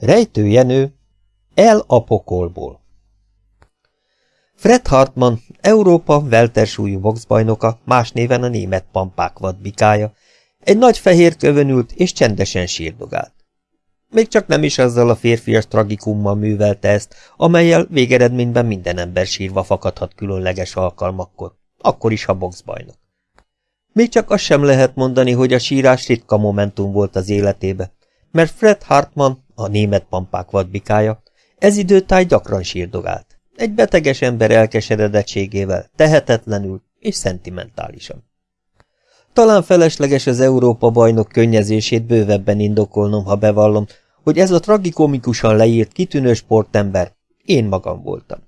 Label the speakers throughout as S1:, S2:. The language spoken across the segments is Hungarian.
S1: Rejtőjenő El a pokolból Fred Hartmann, Európa weltersúlyú boxbajnoka, más néven a német pampák vadbikája, egy nagy fehér kövön ült és csendesen sírdogált. Még csak nem is azzal a férfias tragikummal művelte ezt, amelyel végeredményben minden ember sírva fakadhat különleges alkalmakkor, akkor is, ha boxbajnok. Még csak azt sem lehet mondani, hogy a sírás ritka momentum volt az életébe, mert Fred Hartmann, a német pampák vadbikája, ez időtáj gyakran sírdogált. Egy beteges ember elkeseredettségével, tehetetlenül és szentimentálisan. Talán felesleges az Európa bajnok könnyezését bővebben indokolnom, ha bevallom, hogy ez a tragikomikusan leírt kitűnő sportember én magam voltam.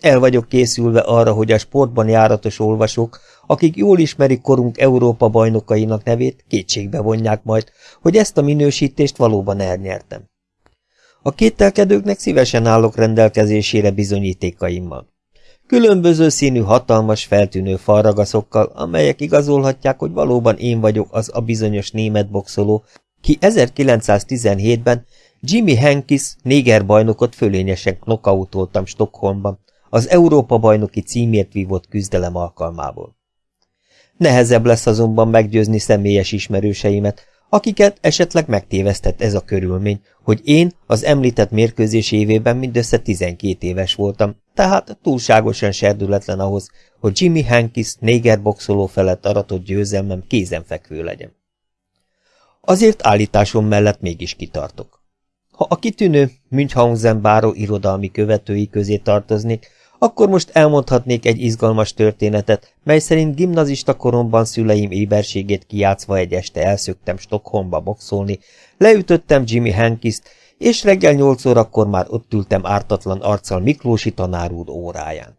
S1: El vagyok készülve arra, hogy a sportban járatos olvasók, akik jól ismerik korunk Európa bajnokainak nevét, kétségbe vonják majd, hogy ezt a minősítést valóban elnyertem. A kételkedőknek szívesen állok rendelkezésére bizonyítékaimmal. Különböző színű, hatalmas, feltűnő falragaszokkal, amelyek igazolhatják, hogy valóban én vagyok az a bizonyos német boxoló, ki 1917-ben Jimmy Hankis négerbajnokot fölényesen knokautoltam Stockholmban, az Európa-bajnoki címért vívott küzdelem alkalmából. Nehezebb lesz azonban meggyőzni személyes ismerőseimet, akiket esetleg megtévesztett ez a körülmény, hogy én az említett mérkőzés évében mindössze 12 éves voltam, tehát túlságosan serdületlen ahhoz, hogy Jimmy Hankis négerboxoló felett aratott győzelmem kézenfekvő legyen. Azért állításom mellett mégis kitartok. Ha a kitűnő Münchhausen báró irodalmi követői közé tartoznék, akkor most elmondhatnék egy izgalmas történetet, mely szerint gimnazista koromban szüleim éberségét kiátszva egy este elszöktem Stockholmba boxolni, leütöttem Jimmy Hankist, és reggel nyolc órakor már ott ültem ártatlan arccal Miklósi tanár óráján.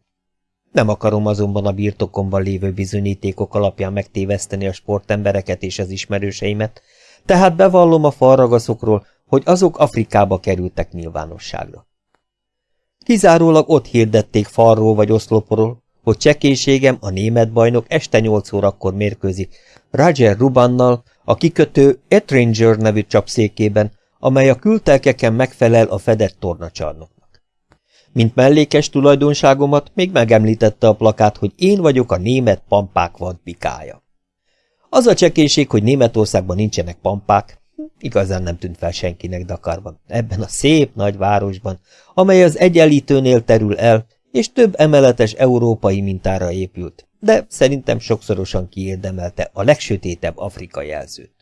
S1: Nem akarom azonban a birtokomban lévő bizonyítékok alapján megtéveszteni a sportembereket és az ismerőseimet, tehát bevallom a falragaszokról, hogy azok Afrikába kerültek nyilvánosságra. Kizárólag ott hirdették falról vagy oszloporról, hogy csekéségem a német bajnok este 8 órakor mérkőzik Roger Rubannal a kikötő Etringer nevű csapszékében, amely a kültelkeken megfelel a fedett tornacsarnoknak. Mint mellékes tulajdonságomat még megemlítette a plakát, hogy én vagyok a német pampák vadbikája. Az a csekéség, hogy Németországban nincsenek pampák, igazán nem tűnt fel senkinek Dakarban, ebben a szép nagy városban, amely az egyenlítőnél terül el, és több emeletes európai mintára épült, de szerintem sokszorosan kiérdemelte a legsötétebb Afrika jelzőt.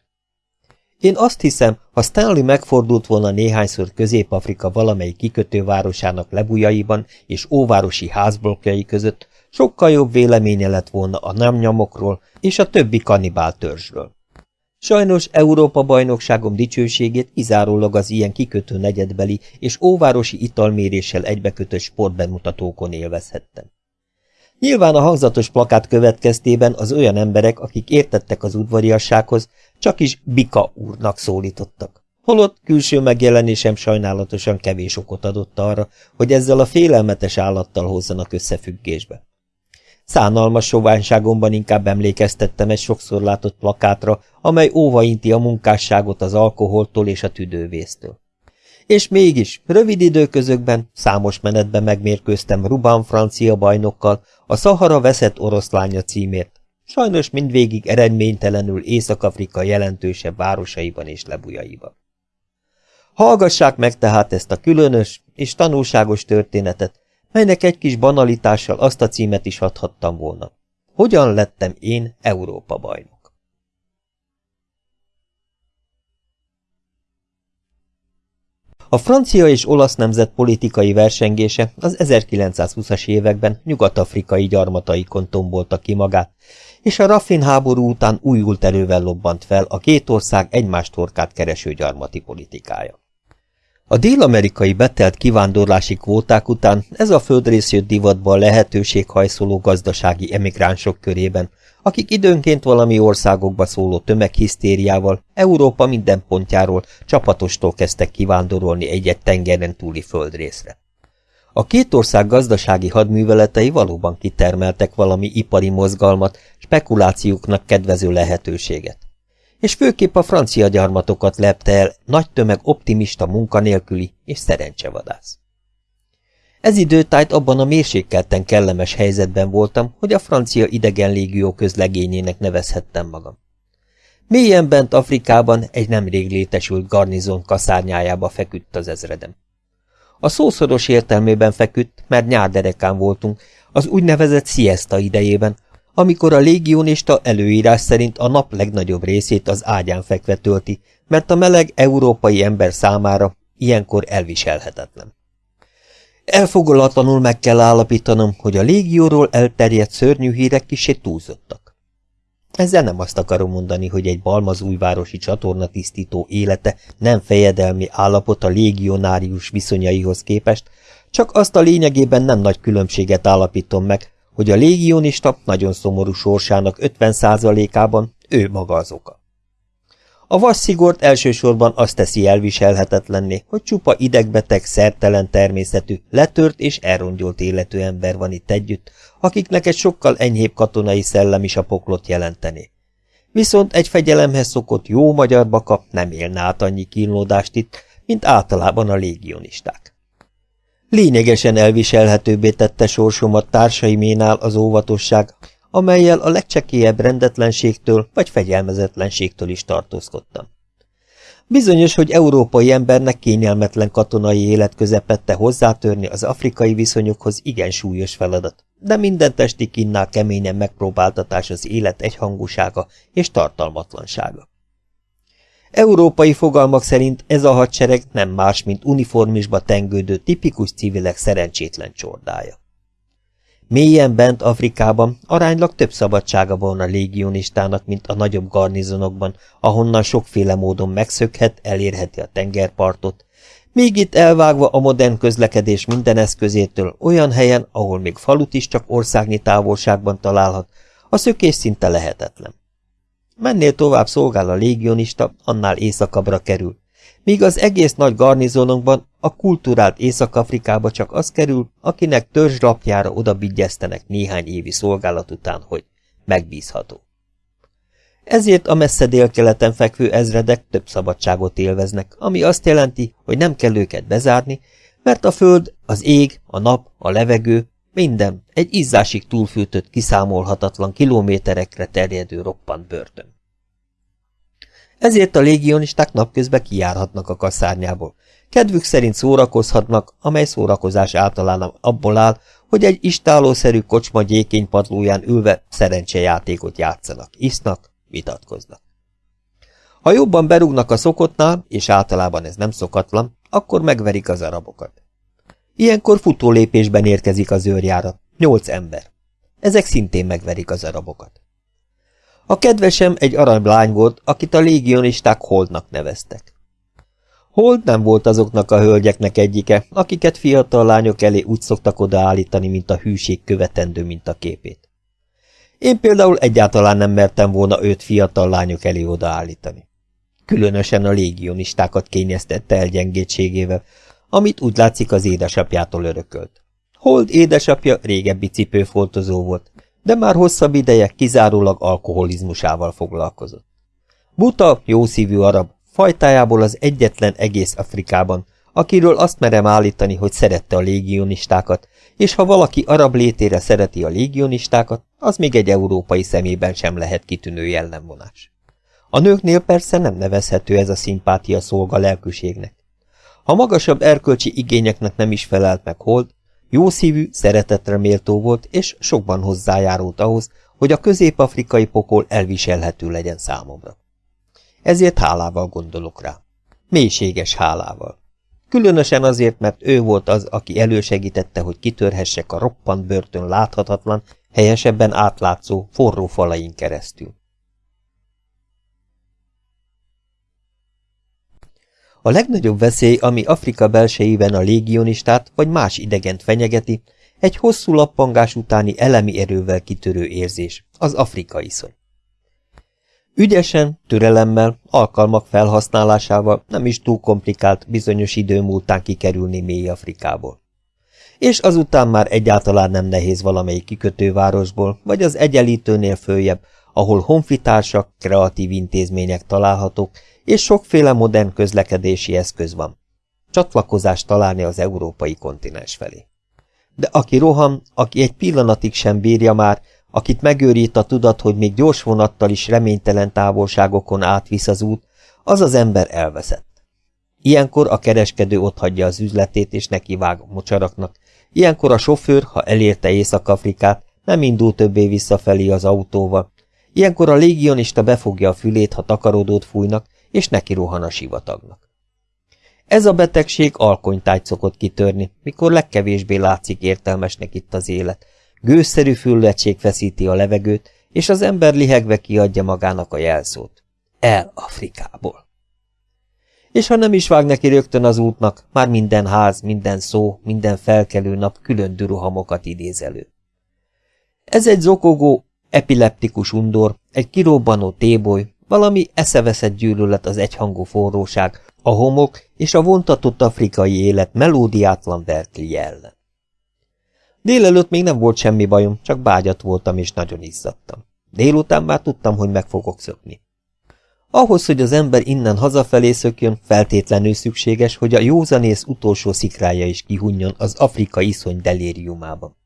S1: Én azt hiszem, ha Stanley megfordult volna néhányszor Közép-Afrika valamelyik kikötővárosának lebujaiban és óvárosi házblokkjai között, sokkal jobb véleménye lett volna a nemnyomokról és a többi kanibál törzsről. Sajnos Európa-bajnokságom dicsőségét kizárólag az ilyen kikötő negyedbeli és óvárosi italméréssel egybekötött sportbemutatókon élvezhettem. Nyilván a hangzatos plakát következtében az olyan emberek, akik értettek az udvariassághoz, csak is Bika úrnak szólítottak. Holott külső megjelenésem sajnálatosan kevés okot adott arra, hogy ezzel a félelmetes állattal hozzanak összefüggésbe. Szánalmas soványságomban inkább emlékeztettem egy sokszor látott plakátra, amely óvainti a munkásságot az alkoholtól és a tüdővésztől. És mégis, rövid időközökben, számos menetben megmérkőztem Ruban francia bajnokkal, a Szahara veszett oroszlánya címért, sajnos mindvégig eredménytelenül Észak-Afrika jelentősebb városaiban és lebujaiban. Hallgassák meg tehát ezt a különös és tanulságos történetet, melynek egy kis banalitással azt a címet is adhattam volna. Hogyan lettem én Európa bajnok? A francia és olasz nemzet politikai versengése az 1920-as években nyugat-afrikai gyarmataikon tombolta ki magát, és a Raffin háború után újult erővel lobbant fel a két ország egymást torkát kereső gyarmati politikája. A dél-amerikai betelt kivándorlási kvóták után ez a földrész jött divatba a lehetőséghajszoló gazdasági emigránsok körében, akik időnként valami országokba szóló tömeghisztériával Európa minden pontjáról csapatostól kezdtek kivándorolni egy-egy tengeren túli földrészre. A két ország gazdasági hadműveletei valóban kitermeltek valami ipari mozgalmat, spekulációknak kedvező lehetőséget és főképp a francia gyarmatokat lepte el nagy tömeg optimista munkanélküli és szerencsevadász. Ez időtájt abban a mérsékelten kellemes helyzetben voltam, hogy a francia idegen légió közlegényének nevezhettem magam. Mélyen bent Afrikában egy nemrég létesült garnizon kaszárnyájába feküdt az ezredem. A szószoros értelmében feküdt, mert nyárderekán voltunk, az úgynevezett siesta idejében, amikor a légionista előírás szerint a nap legnagyobb részét az ágyán fekve tölti, mert a meleg európai ember számára ilyenkor elviselhetetlen. Elfogolatlanul meg kell állapítanom, hogy a légióról elterjedt szörnyű hírek kisé túlzottak. Ezzel nem azt akarom mondani, hogy egy balmazújvárosi csatornatisztító élete nem fejedelmi állapot a légionárius viszonyaihoz képest, csak azt a lényegében nem nagy különbséget állapítom meg, hogy a légionista nagyon szomorú sorsának 50%-ában ő maga az oka. A vasszigort elsősorban azt teszi elviselhetetlenné, hogy csupa idegbeteg, szertelen természetű, letört és elrongyolt életű ember van itt együtt, akiknek egy sokkal enyhébb katonai szellem is a poklot jelenteni. Viszont egy fegyelemhez szokott jó magyar baka nem élne át annyi kínlódást itt, mint általában a légionisták. Lényegesen elviselhetőbbé tette sorsomat társaiménál az óvatosság, amelyel a legcsekélyebb rendetlenségtől vagy fegyelmezetlenségtől is tartózkodtam. Bizonyos, hogy európai embernek kényelmetlen katonai élet közepette hozzátörni az afrikai viszonyokhoz igen súlyos feladat, de minden testi kinnál keményen megpróbáltatás az élet egyhangúsága és tartalmatlansága. Európai fogalmak szerint ez a hadsereg nem más, mint uniformisba tengődő tipikus civilek szerencsétlen csordája. Mélyen bent Afrikában aránylag több szabadsága van a légionistának, mint a nagyobb garnizonokban, ahonnan sokféle módon megszökhet, elérheti a tengerpartot, míg itt elvágva a modern közlekedés minden eszközétől olyan helyen, ahol még falut is csak országnyi távolságban találhat, a szökés szinte lehetetlen. Mennél tovább szolgál a légionista, annál északabbra kerül, míg az egész nagy garnizonunkban a kultúrált Észak-Afrikába csak az kerül, akinek törzslapjára odabigyeztenek néhány évi szolgálat után, hogy megbízható. Ezért a messze délkeleten fekvő ezredek több szabadságot élveznek, ami azt jelenti, hogy nem kell őket bezárni, mert a föld, az ég, a nap, a levegő, minden egy izzásig túlfűtött, kiszámolhatatlan kilométerekre terjedő roppant börtön. Ezért a légionisták napközben kijárhatnak a kaszárnyából. Kedvük szerint szórakozhatnak, amely szórakozás általán abból áll, hogy egy istálószerű kocsma gyékény padlóján ülve szerencsejátékot játszanak, isznak, vitatkoznak. Ha jobban berúgnak a szokottnál, és általában ez nem szokatlan, akkor megverik az arabokat. Ilyenkor futólépésben érkezik az őrjára, nyolc ember. Ezek szintén megverik az arabokat. A kedvesem egy aranylány volt, akit a légionisták Holdnak neveztek. Hold nem volt azoknak a hölgyeknek egyike, akiket fiatal lányok elé úgy szoktak odaállítani, mint a hűség követendő mint a képét. Én például egyáltalán nem mertem volna őt fiatal lányok elé odaállítani. Különösen a légionistákat kényeztette el gyengétségével, amit úgy látszik az édesapjától örökölt. Hold édesapja régebbi cipőfoltozó volt, de már hosszabb ideje kizárólag alkoholizmusával foglalkozott. Buta, jószívű arab, fajtájából az egyetlen egész Afrikában, akiről azt merem állítani, hogy szerette a légionistákat, és ha valaki arab létére szereti a légionistákat, az még egy európai szemében sem lehet kitűnő jellemvonás. A nőknél persze nem nevezhető ez a szimpátia szolga lelkűségnek. Ha magasabb erkölcsi igényeknek nem is felelt meg Hold, Jószívű, szeretetre méltó volt, és sokban hozzájárult ahhoz, hogy a közép-afrikai pokol elviselhető legyen számomra. Ezért hálával gondolok rá. Mélységes hálával. Különösen azért, mert ő volt az, aki elősegítette, hogy kitörhessek a roppant börtön láthatatlan, helyesebben átlátszó, forró falain keresztül. A legnagyobb veszély, ami Afrika belsejében a légionistát vagy más idegent fenyegeti, egy hosszú lappangás utáni elemi erővel kitörő érzés, az afrikai szony. Ügyesen, türelemmel, alkalmak felhasználásával nem is túl komplikált bizonyos idő múltán kikerülni mély Afrikából. És azután már egyáltalán nem nehéz valamelyik kikötővárosból, vagy az egyenlítőnél följebb, ahol honfitársak, kreatív intézmények találhatók, és sokféle modern közlekedési eszköz van. Csatlakozást találni az európai kontinens felé. De aki rohan, aki egy pillanatig sem bírja már, akit megőrít a tudat, hogy még gyors vonattal is reménytelen távolságokon átvisz az út, az az ember elveszett. Ilyenkor a kereskedő otthagyja az üzletét és nekivág a mocsaraknak, ilyenkor a sofőr, ha elérte Észak-Afrikát, nem indul többé visszafelé az autóval, ilyenkor a légionista befogja a fülét, ha takarodót fújnak, és neki rohan a sivatagnak. Ez a betegség alkonytájt szokott kitörni, mikor legkevésbé látszik értelmesnek itt az élet. Gőzszerű füllettség feszíti a levegőt, és az ember lihegve kiadja magának a jelszót. El Afrikából. És ha nem is vág neki rögtön az útnak, már minden ház, minden szó, minden felkelő nap külön duruhamokat idéz elő. Ez egy zokogó, epileptikus undor, egy kirobbanó téboly, valami eszeveszett gyűlölet az egyhangú forróság, a homok és a vontatott afrikai élet melódiátlan verkli ellen. Délelőtt még nem volt semmi bajom, csak bágyat voltam és nagyon izzadtam. Délután már tudtam, hogy meg fogok szökni. Ahhoz, hogy az ember innen hazafelé szökjön, feltétlenül szükséges, hogy a józanész utolsó szikrája is kihunjon az Afrika iszony delériumában.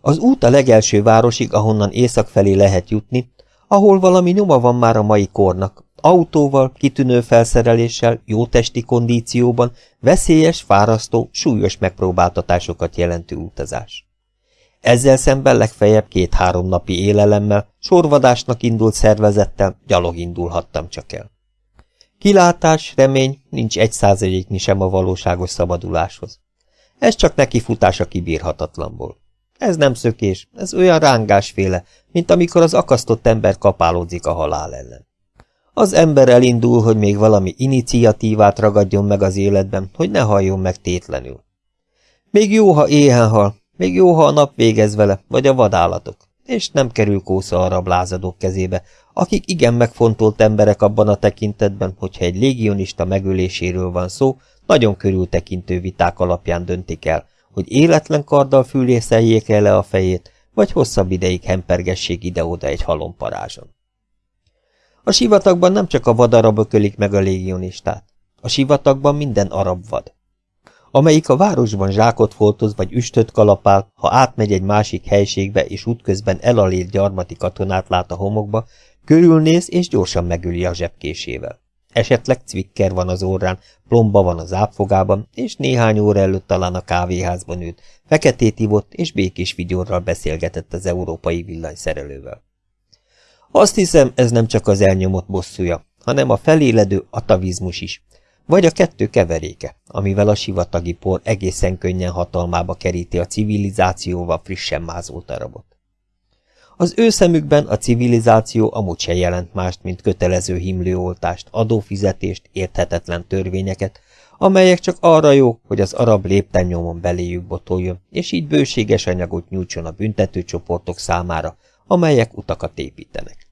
S1: Az út a legelső városig, ahonnan észak felé lehet jutni, ahol valami nyoma van már a mai kornak, autóval, kitűnő felszereléssel, jó testi kondícióban, veszélyes, fárasztó, súlyos megpróbáltatásokat jelentő utazás. Ezzel szemben legfeljebb két-három napi élelemmel, sorvadásnak indult szervezettel gyalog indulhattam csak el. Kilátás, remény, nincs egy százaléknyi sem a valóságos szabaduláshoz. Ez csak neki futás a kibírhatatlanból. Ez nem szökés, ez olyan rángásféle, mint amikor az akasztott ember kapálódzik a halál ellen. Az ember elindul, hogy még valami iniciatívát ragadjon meg az életben, hogy ne halljon meg tétlenül. Még jó, ha éhen hal, még jó, ha a nap végez vele, vagy a vadállatok, és nem kerül kósza arab lázadók kezébe, akik igen megfontolt emberek abban a tekintetben, hogyha egy légionista megöléséről van szó, nagyon körültekintő viták alapján döntik el, hogy életlen karddal fűrészeljék el le a fejét, vagy hosszabb ideig hempergessék ide-oda egy halomparázson. A sivatagban nem csak a vadarabok ölik meg a légionistát. A sivatagban minden arab vad. Amelyik a városban zsákot foltoz vagy üstöt kalapál, ha átmegy egy másik helységbe és útközben elalét gyarmati katonát lát a homokba, körülnéz és gyorsan megüli a zsebkésével. Esetleg cvikker van az orrán, plomba van az ápfogában, és néhány óra előtt talán a kávéházban ült, feketét ivott és békés vigyorral beszélgetett az európai villanyszerelővel. Azt hiszem, ez nem csak az elnyomott bosszúja, hanem a feléledő atavizmus is, vagy a kettő keveréke, amivel a sivatagi por egészen könnyen hatalmába keríti a civilizációval frissen mázolt arabot. Az ő szemükben a civilizáció amúgy se jelent mást, mint kötelező himlőoltást, adófizetést, érthetetlen törvényeket, amelyek csak arra jó, hogy az arab lépten nyomon beléjük botoljon, és így bőséges anyagot nyújtson a büntetőcsoportok számára, amelyek utakat építenek.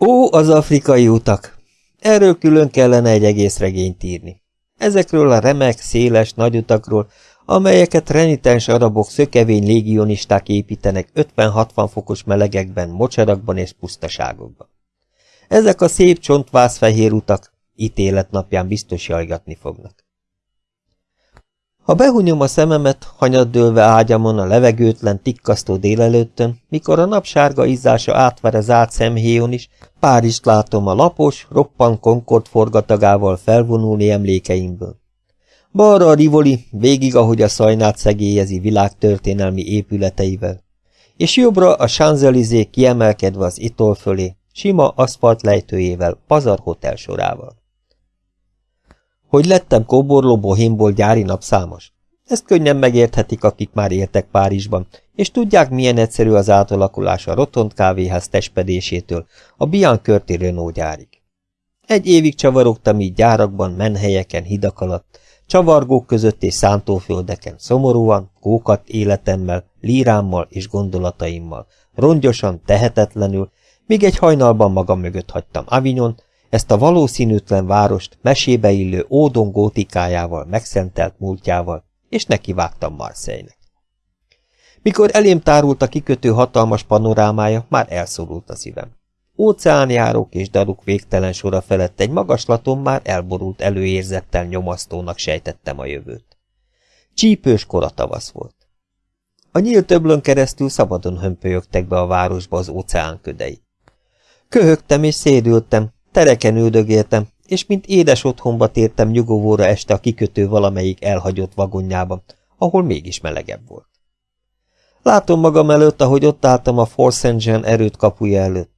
S1: Ó, az afrikai utak! Erről külön kellene egy egész regényt írni. Ezekről a remek, széles, nagy utakról, amelyeket renitens arabok szökevény légionisták építenek 50-60 fokos melegekben, mocsarakban és pusztaságokban. Ezek a szép csontvászfehér utak ítélet napján biztos jajgatni fognak. Ha behunyom a szememet, hanyaddőlve ágyamon a levegőtlen, tikkasztó délelőttön, mikor a napsárga izzása átver az át szemhéjon is, Párizst látom a lapos, roppan Concord forgatagával felvonulni emlékeimből. Balra a Rivoli, végig, ahogy a szajnát szegélyezi világtörténelmi épületeivel, és jobbra a Champs-Élysées kiemelkedve az itol fölé, sima aszfalt lejtőjével, pazar hotel sorával. Hogy lettem kóborló bohémból gyári napszámos? Ezt könnyen megérthetik, akik már éltek Párizsban, és tudják, milyen egyszerű az átalakulás a Rotond kávéház testpedésétől a Biancurti Renault gyárig. Egy évig csavarogtam így gyárakban, menhelyeken, hidak alatt, csavargók között és szántóföldeken, szomorúan, kókat életemmel, lírámmal és gondolataimmal, rongyosan, tehetetlenül, míg egy hajnalban magam mögött hagytam Avignon, ezt a valószínűtlen várost mesébe illő ódon gótikájával, megszentelt múltjával, és nekivágtam Marseille-nek. Mikor elém tárult a kikötő hatalmas panorámája, már elszorult a szívem. Óceánjárók és daruk végtelen sora felett egy magaslaton már elborult előérzettel nyomasztónak sejtettem a jövőt. Csípős kora tavasz volt. A nyílt töblön keresztül szabadon hömpölyögtek be a városba az óceán ködei. Köhögtem és szédültem, tereken üldögéltem, és mint édes otthonba tértem nyugovóra este a kikötő valamelyik elhagyott vagonjában, ahol mégis melegebb volt. Látom magam előtt, ahogy ott álltam a Force Engine erőt kapuja előtt.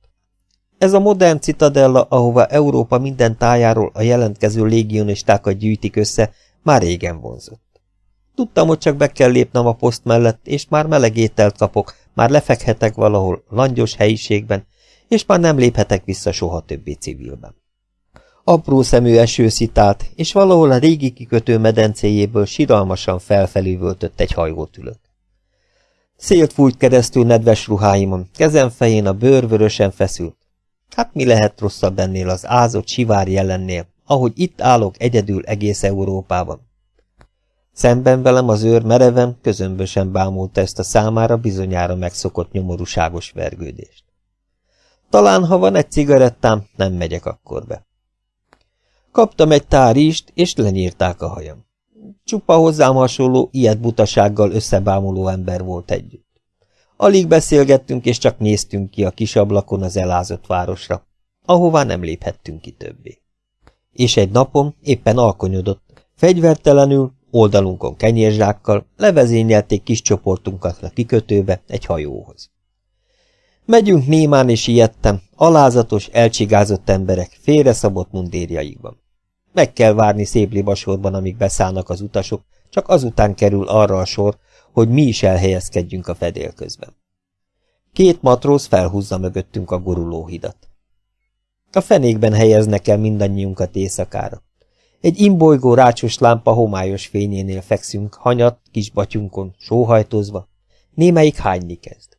S1: Ez a modern citadella, ahova Európa minden tájáról a jelentkező légionistákat gyűjtik össze, már régen vonzott. Tudtam, hogy csak be kell lépnem a poszt mellett, és már meleg ételt kapok, már lefekhetek valahol langyos helyiségben, és már nem léphetek vissza soha többé civilben. Apró szemű eső szitált, és valahol a régi kikötő medencéjéből siralmasan felfelé völtött egy hajót ülök. Szélt fújt keresztül nedves ruháimon, kezem fején a bőr vörösen feszült. Hát mi lehet rosszabb ennél az ázott sivár jelennél, ahogy itt állok egyedül egész Európában? Szemben velem az őr mereven, közömbösen bámulta ezt a számára bizonyára megszokott nyomorúságos vergődést. Talán, ha van egy cigarettám, nem megyek akkor be. Kaptam egy táríst, és lenyírták a hajam. Csupa hozzám hasonló, ilyet butasággal összebámuló ember volt együtt. Alig beszélgettünk, és csak néztünk ki a kis ablakon az elázott városra, ahová nem léphettünk ki többé. És egy napon éppen alkonyodott, fegyvertelenül, oldalunkon kenyérzsákkal, levezényelték kis csoportunkat a kikötőbe egy hajóhoz. Megyünk némán és ijedtem, alázatos, elcsigázott emberek, félreszabott mundérjaikban. Meg kell várni szép libasorban, amíg beszállnak az utasok, csak azután kerül arra a sor, hogy mi is elhelyezkedjünk a fedél közben. Két matróz felhúzza mögöttünk a gurulóhidat. A fenékben helyeznek el mindannyiunkat éjszakára. Egy imbolygó rácsos lámpa homályos fényénél fekszünk, hanyat, kis batyunkon, sóhajtozva. Némelyik hányni kezd.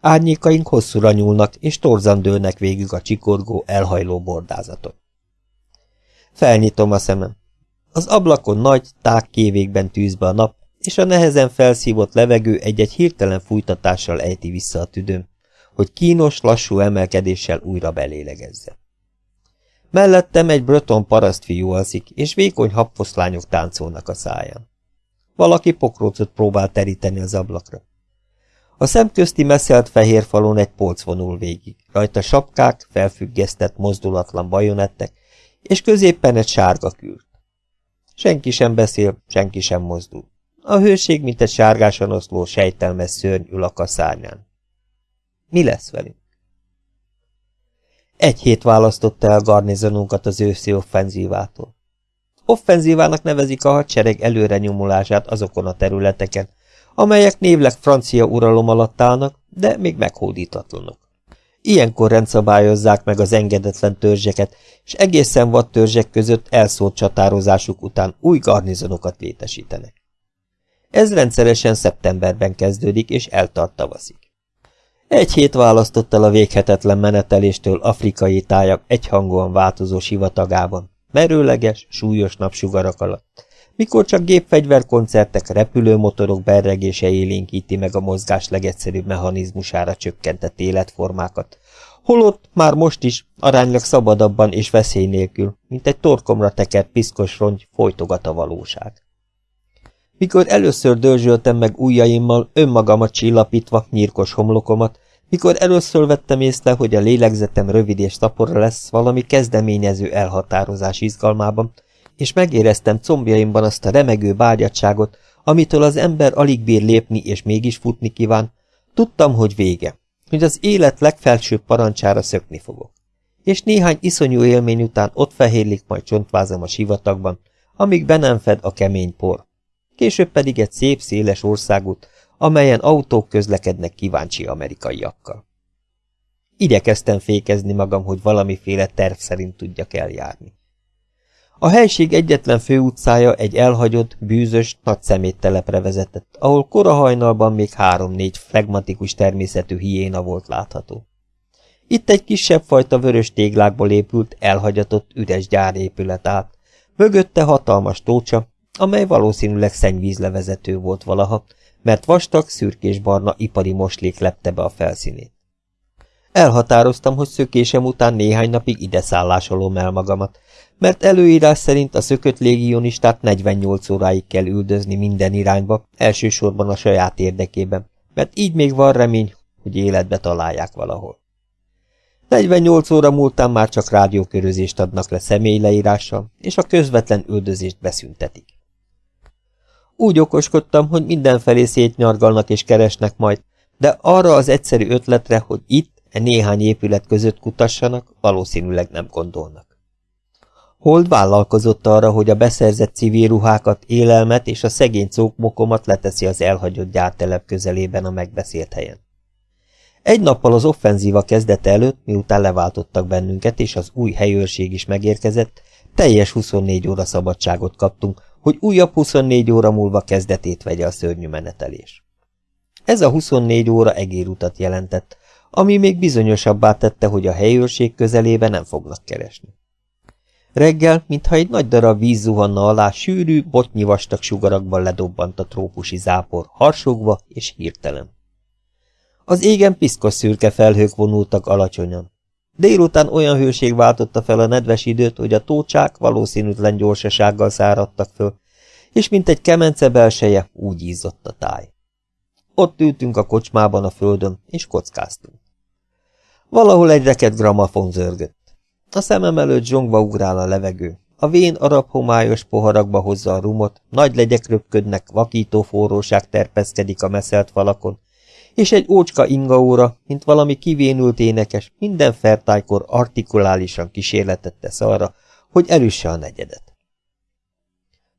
S1: Árnyékaink hosszúra nyúlnak, és torzan dőlnek végig a csikorgó, elhajló bordázaton. Felnyitom a szemem. Az ablakon nagy, tág kévékben tűz a nap, és a nehezen felszívott levegő egy-egy hirtelen fújtatással ejti vissza a tüdőm, hogy kínos, lassú emelkedéssel újra belélegezze. Mellettem egy breton parasztfiú alszik, és vékony habfoszlányok táncolnak a száján. Valaki pokrócot próbál teríteni az ablakra. A szemközti messzelt fehér falon egy polc vonul végig, rajta sapkák, felfüggesztett, mozdulatlan bajonettek, és középpen egy sárga kürt. Senki sem beszél, senki sem mozdul. A hőség, mint egy sárgásan oszló, sejtelmes szörny ül a kaszárnyán. Mi lesz velünk? Egy hét választotta el garnizonunkat az őszi offenzívától. Offenzívának nevezik a hadsereg előre nyomulását azokon a területeken, amelyek névleg francia uralom alatt állnak, de még meghódítatlanok. Ilyenkor rendszabályozzák meg az engedetlen törzseket, és egészen vad törzsek között elszórt csatározásuk után új garnizonokat létesítenek. Ez rendszeresen szeptemberben kezdődik, és eltart tavaszig. Egy hét választott el a véghetetlen meneteléstől afrikai tájak egyhangúan változó sivatagában, merőleges, súlyos napsugarak alatt, mikor csak gépfegyverkoncertek, repülőmotorok berregése élénkíti meg a mozgás legegyszerűbb mechanizmusára csökkentett életformákat, holott már most is aránylag szabadabban és veszély nélkül, mint egy torkomra tekert piszkos rongy folytogat a valóság. Mikor először dörzsöltem meg ujjaimmal, önmagamat csillapítva, nyírkos homlokomat, mikor először vettem észre, hogy a lélegzetem rövid és szapora lesz valami kezdeményező elhatározás izgalmában, és megéreztem combjaimban azt a remegő bágyadságot, amitől az ember alig bír lépni és mégis futni kíván, tudtam, hogy vége, hogy az élet legfelsőbb parancsára szökni fogok. És néhány iszonyú élmény után ott fehérlik majd csontvázam a sivatagban, amíg be nem fed a kemény por. Később pedig egy szép, széles országút, amelyen autók közlekednek kíváncsi amerikaiakkal. Igyekeztem fékezni magam, hogy valamiféle terv szerint tudjak eljárni. A helység egyetlen főutcája egy elhagyott, bűzös, nagy szeméttelepre vezetett, ahol korahajnalban még három-négy flegmatikus természetű hiéna volt látható. Itt egy kisebb fajta vörös téglákból épült, elhagyatott, üres gyárépület állt, mögötte hatalmas tócsa, amely valószínűleg szennyvízlevezető volt valaha, mert vastag, szürkés-barna ipari moslék lepte be a felszínét. Elhatároztam, hogy szökésem után néhány napig ide szállásolom el magamat, mert előírás szerint a szökött légionistát 48 óráig kell üldözni minden irányba, elsősorban a saját érdekében, mert így még van remény, hogy életbe találják valahol. 48 óra múltán már csak rádiókörözést adnak le személyleírással, és a közvetlen üldözést beszüntetik. Úgy okoskodtam, hogy mindenfelé szétnyargalnak és keresnek majd, de arra az egyszerű ötletre, hogy itt, e néhány épület között kutassanak, valószínűleg nem gondolnak. Hold vállalkozott arra, hogy a beszerzett civil ruhákat, élelmet és a szegény cókmokomat leteszi az elhagyott gyártelep közelében a megbeszélt helyen. Egy nappal az offenzíva kezdete előtt, miután leváltottak bennünket, és az új helyőrség is megérkezett, teljes 24 óra szabadságot kaptunk, hogy újabb 24 óra múlva kezdetét vegye a szörnyű menetelés. Ez a 24 óra egérutat jelentett, ami még bizonyosabbá tette, hogy a helyőrség közelébe nem fognak keresni. Reggel, mintha egy nagy darab víz zuhanna alá, sűrű, botnyi vastag sugarakban ledobbant a trópusi zápor, harsogva és hirtelen. Az égen piszkos szürke felhők vonultak alacsonyan. Délután olyan hőség váltotta fel a nedves időt, hogy a tócsák valószínűtlen gyorsasággal száradtak föl, és mint egy kemence belseje, úgy ízott a táj. Ott ültünk a kocsmában a földön, és kockáztunk. Valahol egy reket gramafon zörgött. A szemem előtt zsongva ugrál a levegő. A vén arab homályos poharakba hozza a rumot, nagy legyek röpködnek, vakító forróság terpeszkedik a meszelt falakon, és egy ócska ingaóra, mint valami kivénült énekes, minden fertájkor artikulálisan kísérletet tesz arra, hogy elüsse a negyedet.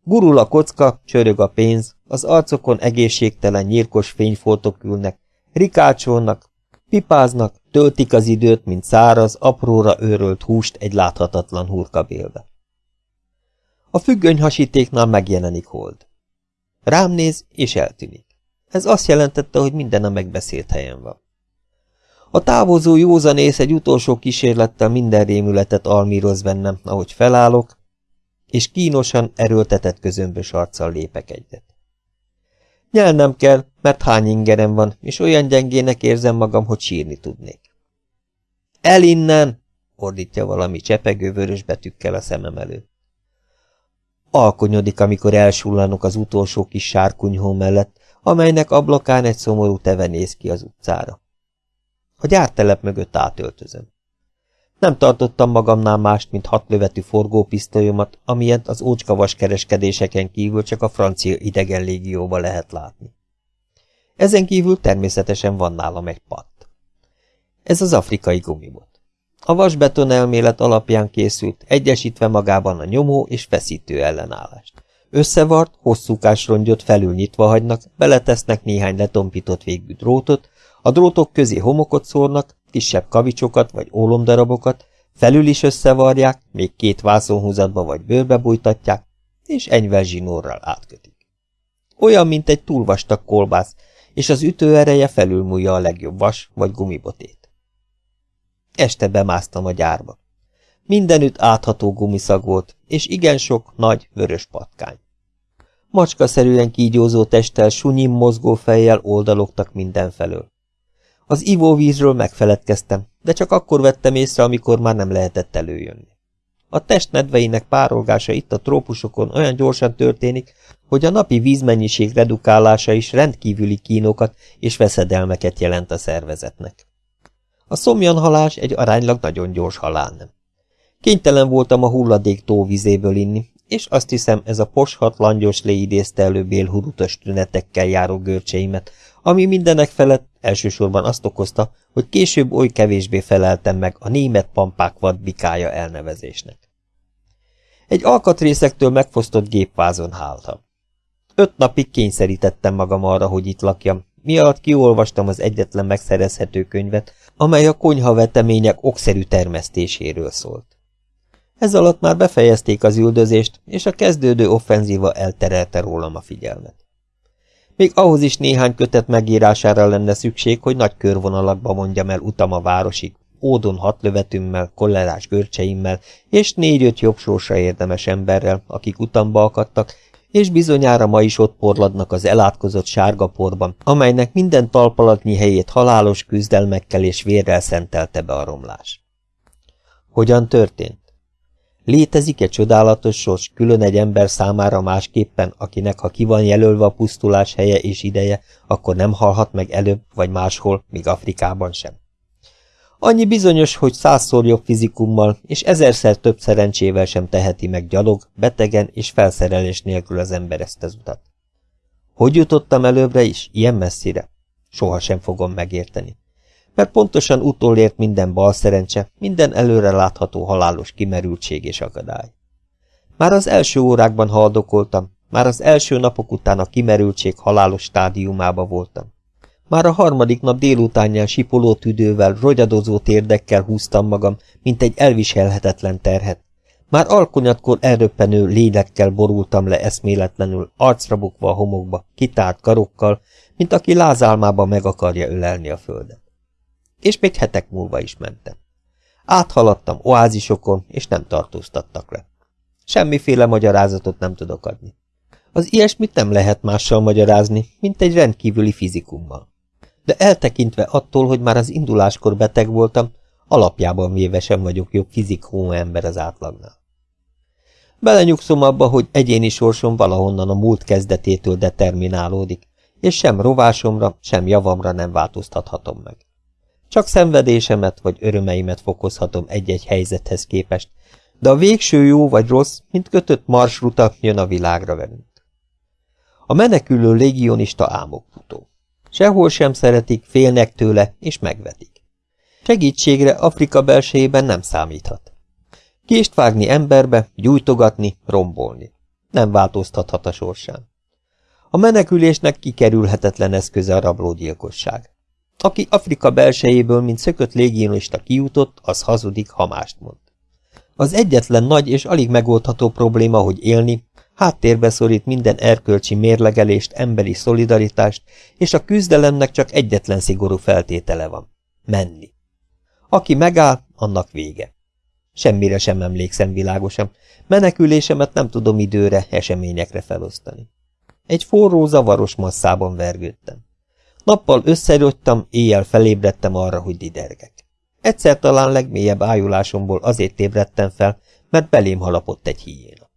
S1: Gurul a kocka, csörög a pénz, az arcokon egészségtelen nyírkos fényfoltok ülnek, rikácsolnak, pipáznak, töltik az időt, mint száraz, apróra őrölt húst egy láthatatlan hurkabélbe. A függöny hasítéknál megjelenik hold. Rám néz, és eltűnik. Ez azt jelentette, hogy minden a megbeszélt helyen van. A távozó józanész egy utolsó kísérlettel minden rémületet almíroz bennem, ahogy felállok, és kínosan erőltetett közömbös arccal lépek egyet. Nyelnem kell, mert hány ingerem van, és olyan gyengének érzem magam, hogy sírni tudnék. El innen! ordítja valami csepegő vörös betűkkel a szemem előtt. Alkonyodik, amikor elsullanok az utolsó kis sárkunyhó mellett, amelynek ablakán egy szomorú teve néz ki az utcára. A gyártelep mögött átöltözöm. Nem tartottam magamnál mást, mint hat lövetű forgópisztolyomat, amilyet az ócskavas kereskedéseken kívül csak a francia idegen légióba lehet látni. Ezen kívül természetesen van nálam egy patt. Ez az afrikai gumibot. A vasbeton elmélet alapján készült, egyesítve magában a nyomó és feszítő ellenállást. Összevart, hosszúkás rongyot felül nyitva hagynak, beletesznek néhány letompított végű drótot, a drótok közé homokot szórnak, kisebb kavicsokat vagy ólomdarabokat, felül is összevarják, még két vászonhúzatba vagy bőrbe bújtatják, és enyvel zsinórral átkötik. Olyan, mint egy túlvastag kolbász, és az ütőereje felülmúlja a legjobb vas vagy gumibotét. Este bemásztam a gyárba. Mindenütt átható gumiszag volt, és igen sok nagy, vörös patkány. Macskaszerűen kígyózó testtel, sunyim mozgó fejjel oldalogtak mindenfelől. Az ivóvízről megfeledkeztem, de csak akkor vettem észre, amikor már nem lehetett előjönni. A test nedveinek párolgása itt a trópusokon olyan gyorsan történik, hogy a napi vízmennyiség redukálása is rendkívüli kínokat és veszedelmeket jelent a szervezetnek. A szomjanhalás egy aránylag nagyon gyors halál nem. Kénytelen voltam a hulladék tóvizéből inni, és azt hiszem ez a poshat langyos lé idézte elő bélhurutos tünetekkel járó görcseimet, ami mindenek felett elsősorban azt okozta, hogy később oly kevésbé feleltem meg a német pampák vadbikája elnevezésnek. Egy alkatrészektől megfosztott gépvázon háltam. Öt napig kényszerítettem magam arra, hogy itt lakjam, mi alatt kiolvastam az egyetlen megszerezhető könyvet, amely a konyhavetemények okszerű termesztéséről szólt. Ez alatt már befejezték az üldözést, és a kezdődő offenzíva elterelte rólam a figyelmet. Még ahhoz is néhány kötet megírására lenne szükség, hogy nagy körvonalakba mondjam el utam a városig, ódon hat lövetümmel, kollerás görcseimmel, és négy-öt jobb sorsa érdemes emberrel, akik utamba akadtak, és bizonyára ma is ott porladnak az elátkozott sárga porban, amelynek minden talpalatnyi helyét halálos küzdelmekkel és vérrel szentelte be a romlás. Hogyan történt? Létezik-e csodálatos sors külön egy ember számára másképpen, akinek ha ki van jelölve a pusztulás helye és ideje, akkor nem halhat meg előbb vagy máshol, míg Afrikában sem? Annyi bizonyos, hogy százszor jobb fizikummal és ezerszer több szerencsével sem teheti meg gyalog, betegen és felszerelés nélkül az ember ezt az utat. Hogy jutottam előbbre is, ilyen messzire? Soha sem fogom megérteni. Mert pontosan utolért minden bal szerencse, minden előre látható halálos kimerültség és akadály. Már az első órákban haldokoltam, már az első napok után a kimerültség halálos stádiumába voltam. Már a harmadik nap délutánján sipoló tüdővel, rogyadozó térdekkel húztam magam, mint egy elviselhetetlen terhet. Már alkonyatkor elröppenő lélekkel borultam le eszméletlenül, arcra bukva a homokba, kitárt karokkal, mint aki lázálmába meg akarja ölelni a földet. És még hetek múlva is mentem. Áthaladtam oázisokon, és nem tartóztattak le. Semmiféle magyarázatot nem tudok adni. Az ilyesmit nem lehet mással magyarázni, mint egy rendkívüli fizikummal de eltekintve attól, hogy már az induláskor beteg voltam, alapjában véve sem vagyok jobb fizikó ember az átlagnál. Belenyugszom abba, hogy egyéni sorsom valahonnan a múlt kezdetétől determinálódik, és sem rovásomra, sem javamra nem változtathatom meg. Csak szenvedésemet vagy örömeimet fokozhatom egy-egy helyzethez képest, de a végső jó vagy rossz, mint kötött marsruta jön a világra velünk. A menekülő légionista álmokfutó. Sehol sem szeretik, félnek tőle, és megvetik. Segítségre Afrika belsejében nem számíthat. Kést vágni emberbe, gyújtogatni, rombolni. Nem változtathat a sorsán. A menekülésnek kikerülhetetlen eszköze a rablógyilkosság. Aki Afrika belsejéből, mint szökött légionista kijutott, az hazudik, ha mást mond. Az egyetlen nagy és alig megoldható probléma, hogy élni, Háttérbe szorít minden erkölcsi mérlegelést, emberi szolidaritást, és a küzdelemnek csak egyetlen szigorú feltétele van. Menni. Aki megáll, annak vége. Semmire sem emlékszem világosan, menekülésemet nem tudom időre, eseményekre felosztani. Egy forró, zavaros masszában vergődtem. Nappal összerogytam, éjjel felébredtem arra, hogy didergek. Egyszer talán legmélyebb ájulásomból azért ébredtem fel, mert belém halapott egy hiéna.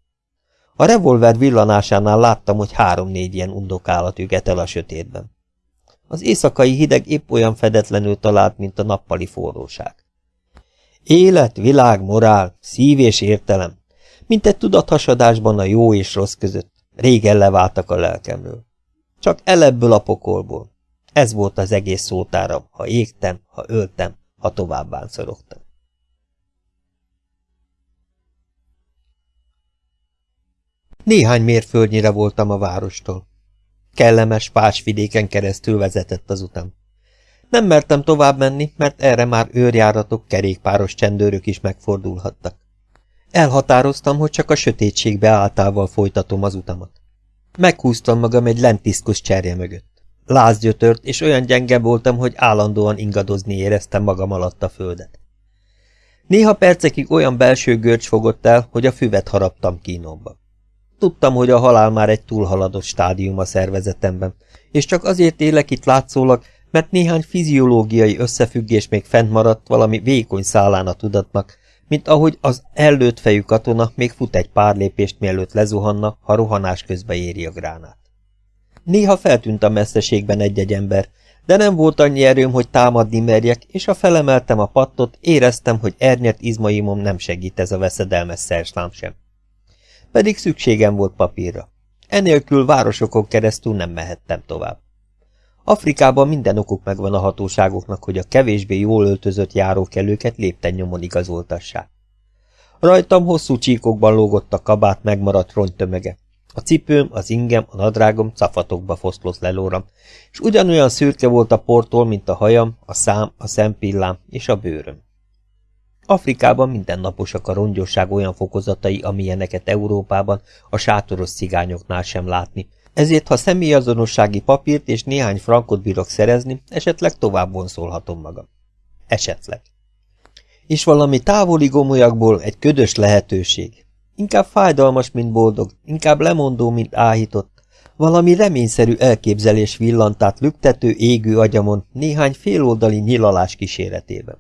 S1: A revolver villanásánál láttam, hogy három-négy ilyen undokállat üget el a sötétben. Az éjszakai hideg épp olyan fedetlenül talált, mint a nappali forróság. Élet, világ, morál, szív és értelem, mint egy tudathasadásban a jó és rossz között, régen leváltak a lelkemről. Csak elebből a pokolból. Ez volt az egész szótáram, ha égtem, ha öltem, ha tovább bánszorogtam. Néhány mérföldnyire voltam a várostól. Kellemes pásvidéken keresztül vezetett az utam. Nem mertem tovább menni, mert erre már őrjáratok, kerékpáros csendőrök is megfordulhattak. Elhatároztam, hogy csak a sötétségbe áltával folytatom az utamat. Meghúztam magam egy lentiszkus cserje mögött. Lázgyötört, és olyan gyenge voltam, hogy állandóan ingadozni éreztem magam alatt a földet. Néha percekig olyan belső görcs fogott el, hogy a füvet haraptam kínomba. Tudtam, hogy a halál már egy túlhaladott stádium a szervezetemben, és csak azért élek itt látszólag, mert néhány fiziológiai összefüggés még fent maradt valami vékony szálán a tudatnak, mint ahogy az ellőtt fejű katona még fut egy pár lépést, mielőtt lezuhanna, ha rohanás közben éri a gránát. Néha feltűnt a messzeségben egy-egy ember, de nem volt annyi erőm, hogy támadni merjek, és ha felemeltem a pattot, éreztem, hogy ernyert izmaimom nem segít ez a veszedelmes szerslám sem pedig szükségem volt papírra. Enélkül városokon keresztül nem mehettem tovább. Afrikában minden okuk megvan a hatóságoknak, hogy a kevésbé jól öltözött járókelőket lépten nyomon igazoltassák. Rajtam hosszú csíkokban lógott a kabát megmaradt rongytömege. A cipőm, az ingem, a nadrágom cafatokba foszlott lelóram, és ugyanolyan szürke volt a portól, mint a hajam, a szám, a szempillám és a bőröm. Afrikában mindennaposak a rongyosság olyan fokozatai, amilyeneket Európában a sátoros cigányoknál sem látni, ezért ha személyazonossági papírt és néhány frankot bírok szerezni, esetleg tovább vonszolhatom magam. Esetleg. És valami távoli gomolyakból egy ködös lehetőség. Inkább fájdalmas, mint boldog, inkább lemondó, mint áhított. Valami reményszerű elképzelés villantát lüktető égő agyamon néhány féloldali nyilalás kíséretében.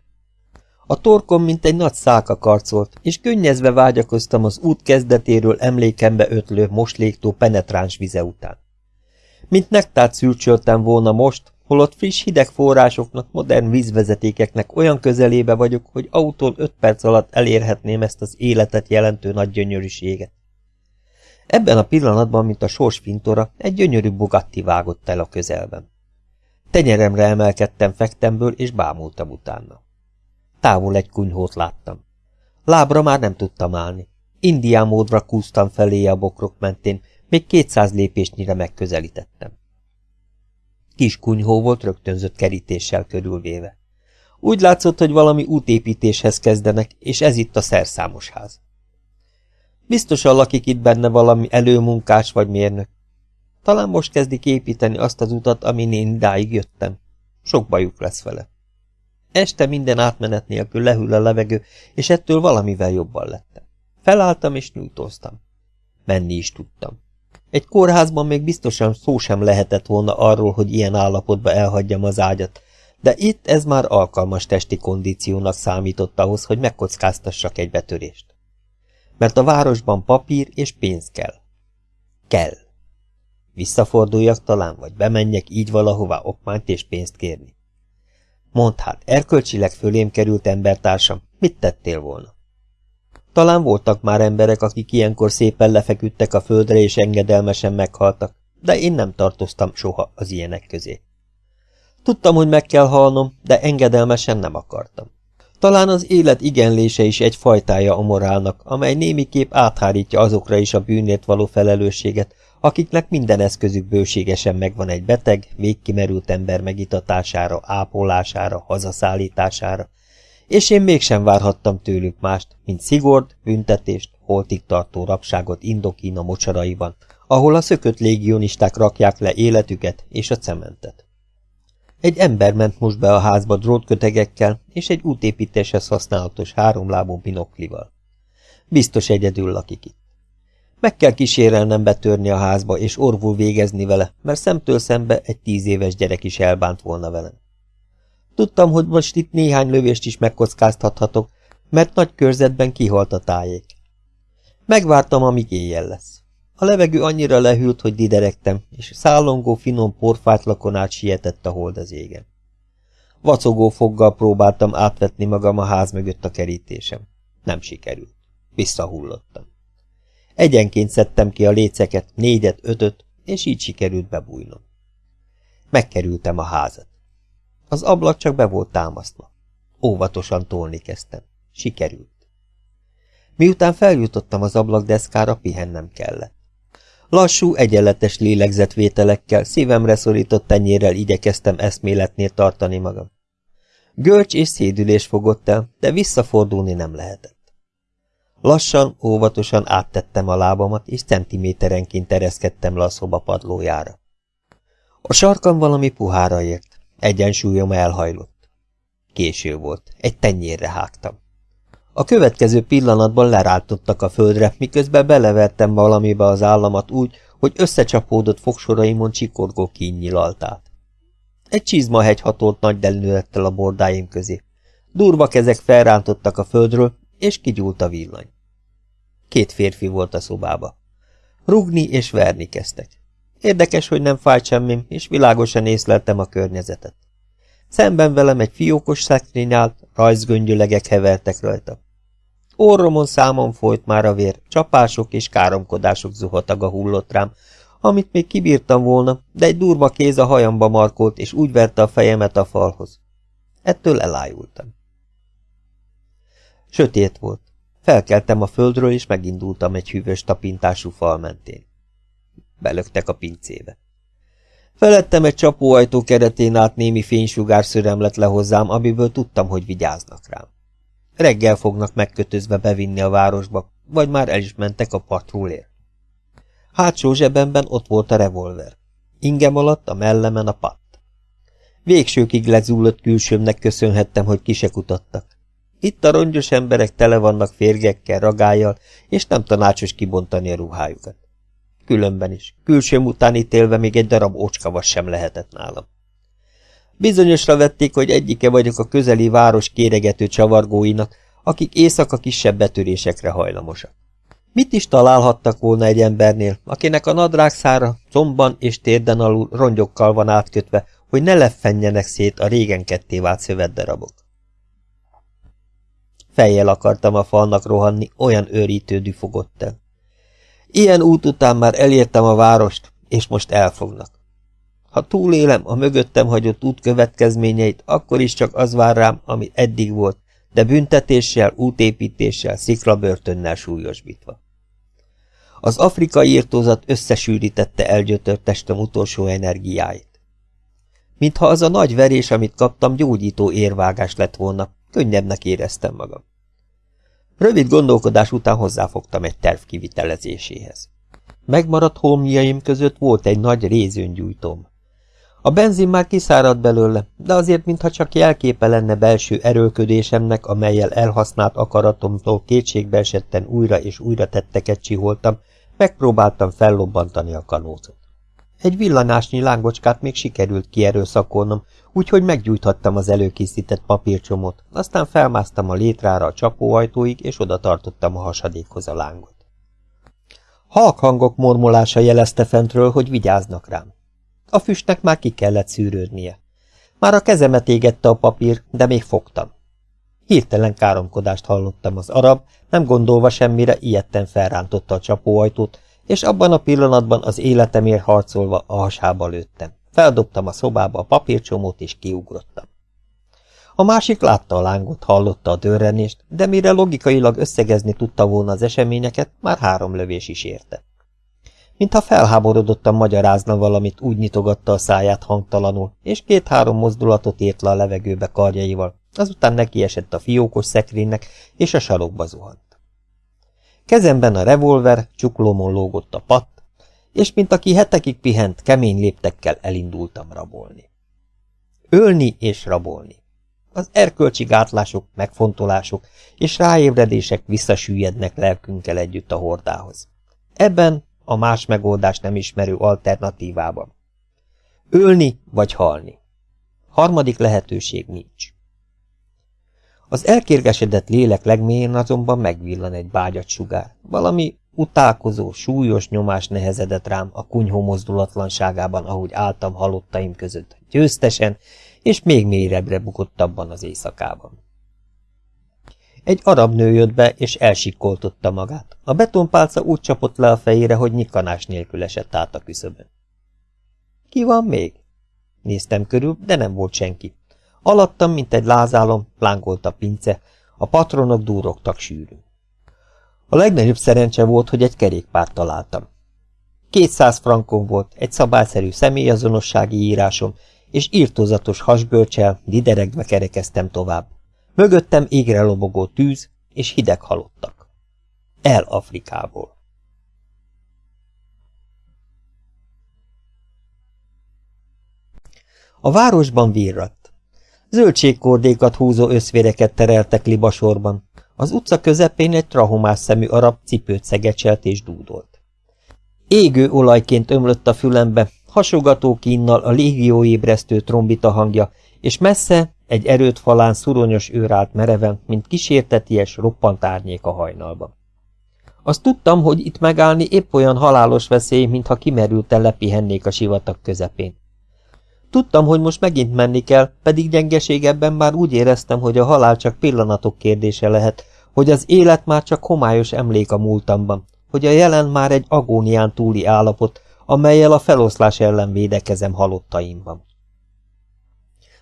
S1: A torkom, mint egy nagy szálka karcolt, és könnyezve vágyakoztam az út kezdetéről emlékembe ötlő mosléktó penetráns vize után. Mint nektárt szülcsöltem volna most, holott friss hideg forrásoknak, modern vízvezetékeknek olyan közelébe vagyok, hogy autól öt perc alatt elérhetném ezt az életet jelentő nagy gyönyörűséget. Ebben a pillanatban, mint a sors fintora, egy gyönyörű Bugatti vágott el a közelben. Tenyeremre emelkedtem fektemből, és bámultam utána. Távol egy kunyhót láttam. Lábra már nem tudtam állni. Indián módra kúztam felé a bokrok mentén, még kétszáz lépésnyire megközelítettem. Kis kunyhó volt rögtönzött kerítéssel körülvéve. Úgy látszott, hogy valami útépítéshez kezdenek, és ez itt a szerszámos ház. Biztosan lakik itt benne valami előmunkás vagy mérnök. Talán most kezdik építeni azt az utat, amin én idáig jöttem. Sok bajuk lesz vele. Este minden átmenet nélkül lehűl a levegő, és ettől valamivel jobban lettem. Felálltam és nyújtóztam. Menni is tudtam. Egy kórházban még biztosan szó sem lehetett volna arról, hogy ilyen állapotba elhagyjam az ágyat, de itt ez már alkalmas testi kondíciónak számított ahhoz, hogy megkockáztassak egy betörést. Mert a városban papír és pénz kell. Kell. Visszaforduljak talán, vagy bemenjek így valahová okmányt és pénzt kérni. Mondd hát, erkölcsileg fölém került embertársam, mit tettél volna? Talán voltak már emberek, akik ilyenkor szépen lefeküdtek a földre és engedelmesen meghaltak, de én nem tartoztam soha az ilyenek közé. Tudtam, hogy meg kell halnom, de engedelmesen nem akartam. Talán az élet igenlése is egy fajtája a morálnak, amely némiképp áthárítja azokra is a bűnért való felelősséget, akiknek minden eszközük bőségesen megvan egy beteg, végkimerült ember megitatására, ápolására, hazaszállítására, és én mégsem várhattam tőlük mást, mint szigord, büntetést, holtig tartó rabságot Indokína mocsaraiban, ahol a szökött légionisták rakják le életüket és a cementet. Egy ember ment most be a házba drótkötegekkel és egy útépítéshez használatos háromlábú binoklival. Biztos egyedül lakik itt. Meg kell kísérelnem betörni a házba és orvul végezni vele, mert szemtől szembe egy tíz éves gyerek is elbánt volna velem. Tudtam, hogy most itt néhány lövést is megkockáztathatok, mert nagy körzetben kihalt a tájék. Megvártam, amíg éjjel lesz. A levegő annyira lehűlt, hogy diderektem, és szállongó finom porfátlakon át sietett a hold az égen. Vacogó foggal próbáltam átvetni magam a ház mögött a kerítésem. Nem sikerült. Visszahullottam. Egyenként szedtem ki a léceket, négyet, ötöt, és így sikerült bebújnom. Megkerültem a házat. Az ablak csak be volt támasztva. Óvatosan tolni kezdtem. Sikerült. Miután feljutottam az ablakdeszkára, pihennem kellett. Lassú, egyenletes lélegzetvételekkel, szívemre szorított tenyérrel igyekeztem eszméletnél tartani magam. Görcs és szédülés fogott el, de visszafordulni nem lehetett. Lassan, óvatosan áttettem a lábamat, és centiméterenként ereszkedtem le a szoba padlójára. A sarkam valami puhára ért. Egyensúlyom elhajlott. Késő volt, egy tenyérre hágtam. A következő pillanatban leráltottak a földre, miközben belevertem valamibe az államat úgy, hogy összecsapódott fogsoraimon csikorgó kín nyilalt. Egy csizmahegy hatolt nagy delnülettel a bordáim közé. Durva kezek felrántottak a földről, és kigyúlt a villany. Két férfi volt a szobába. Rugni és verni kezdtek. Érdekes, hogy nem fájt semmim, és világosan észleltem a környezetet. Szemben velem egy fiókos szekrény állt, rajzgöngyölegek hevertek rajta. Orromon számon folyt már a vér, csapások és káromkodások zuhataga hullott rám, amit még kibírtam volna, de egy durva kéz a hajamba markolt, és úgy verte a fejemet a falhoz. Ettől elájultam. Sötét volt. Felkeltem a földről, és megindultam egy hűvös tapintású fal mentén. Belöktek a pincébe. Felettem egy csapóajtó keretén át némi fénysugár szöremlet le hozzám, amiből tudtam, hogy vigyáznak rám. Reggel fognak megkötözve bevinni a városba, vagy már el is mentek a patrulért. Hátsó zsebemben ott volt a revolver. Ingem alatt a mellemen a patt. Végsőkig lezúlott külsőmnek köszönhettem, hogy ki se kutattak. Itt a rongyos emberek tele vannak férgekkel, ragályjal, és nem tanácsos kibontani a ruhájukat. Különben is, külsőm után ítélve még egy darab ócskavas sem lehetett nálam. Bizonyosra vették, hogy egyike vagyok a közeli város kéregető csavargóinak, akik éjszaka kisebb betörésekre hajlamosak. Mit is találhattak volna egy embernél, akinek a nadrágszára comban és térden alul rongyokkal van átkötve, hogy ne leffenjenek szét a régen ketté vált szövetdarabok? Fejjel akartam a falnak rohanni, olyan őrítő düfogott el. Ilyen út után már elértem a várost, és most elfognak. Ha túlélem a mögöttem hagyott út következményeit, akkor is csak az vár rám, ami eddig volt, de büntetéssel, útépítéssel, sziklabörtönnel súlyosbítva. Az afrikai írtózat összesűrítette elgyötört testem utolsó energiáit. Mintha az a nagy verés, amit kaptam, gyógyító érvágás lett volna, könnyebbnek éreztem magam. Rövid gondolkodás után hozzáfogtam egy terv kivitelezéséhez. Megmaradt holmjaim között volt egy nagy rézőngyújtóm. A benzin már kiszáradt belőle, de azért mintha csak jelképe lenne belső erőlködésemnek, amelyel elhasznált akaratomtól kétségbeesetten újra és újra tetteket csiholtam, megpróbáltam fellobbantani a kanócot. Egy villanásnyi lángocskát még sikerült kierőszakolnom, úgyhogy meggyújthattam az előkészített papírcsomót, aztán felmásztam a létrára a csapóajtóig, és oda tartottam a hasadékhoz a lángot. Halk hangok mormolása jelezte fentről, hogy vigyáznak rám. A füstnek már ki kellett szűrődnie. Már a kezemet égette a papír, de még fogtam. Hirtelen káromkodást hallottam az arab, nem gondolva semmire, ilyetten felrántotta a csapóajtót, és abban a pillanatban az életemért harcolva a hasába lőttem. Feldobtam a szobába a papírcsomót, és kiugrottam. A másik látta a lángot, hallotta a dörrenést, de mire logikailag összegezni tudta volna az eseményeket, már három lövés is érte. Mintha felháborodottan magyarázna valamit, úgy nyitogatta a száját hangtalanul, és két-három mozdulatot ért le a levegőbe karjaival, azután nekiesett a fiókos szekrénynek, és a sarokba zuhant. Kezemben a revolver, csuklómon lógott a patt, és mint aki hetekig pihent, kemény léptekkel elindultam rabolni. Ölni és rabolni. Az erkölcsi gátlások, megfontolások és ráébredések visszasüllyednek lelkünkkel együtt a hordához. Ebben a más megoldást nem ismerő alternatívában. Ölni vagy halni. Harmadik lehetőség nincs. Az elkérgesedett lélek legmélyén azonban megvillan egy bágyat sugár. Valami utálkozó, súlyos nyomás nehezedett rám a kunyhó mozdulatlanságában, ahogy álltam halottaim között, győztesen, és még mélyebbre bukott abban az éjszakában. Egy arab nő jött be, és elsikkoltotta magát. A betonpálca úgy csapott le a fejére, hogy nyikanás nélkül esett át a küszöbön. Ki van még? Néztem körül, de nem volt senki. Alattam, mint egy lázálom, lángolt a pince, a patronok dúrogtak sűrűn. A legnagyobb szerencse volt, hogy egy kerékpárt találtam. Kétszáz frankon volt, egy szabályszerű személyazonossági írásom, és írtózatos hasgölcsel, dideregve kerekeztem tovább. Mögöttem égre lobogó tűz, és hideg halottak. El Afrikából. A városban virrat. Zöldségkordékat húzó összvéreket tereltek libasorban. Az utca közepén egy trahomás szemű arab cipőt szegecselt és dúdolt. Égő olajként ömlött a fülembe, hasogató kínnal a légióébresztő trombita hangja, és messze egy erőt falán szuronyos őr állt mereven, mint kísérteties, roppant árnyék a hajnalban. Azt tudtam, hogy itt megállni épp olyan halálos veszély, mintha kimerülten lepihennék a sivatag közepén. Tudtam, hogy most megint menni kell, pedig gyengeségebben már úgy éreztem, hogy a halál csak pillanatok kérdése lehet, hogy az élet már csak homályos emlék a múltamban, hogy a jelen már egy agónián túli állapot, amelyel a feloszlás ellen védekezem halottaimban.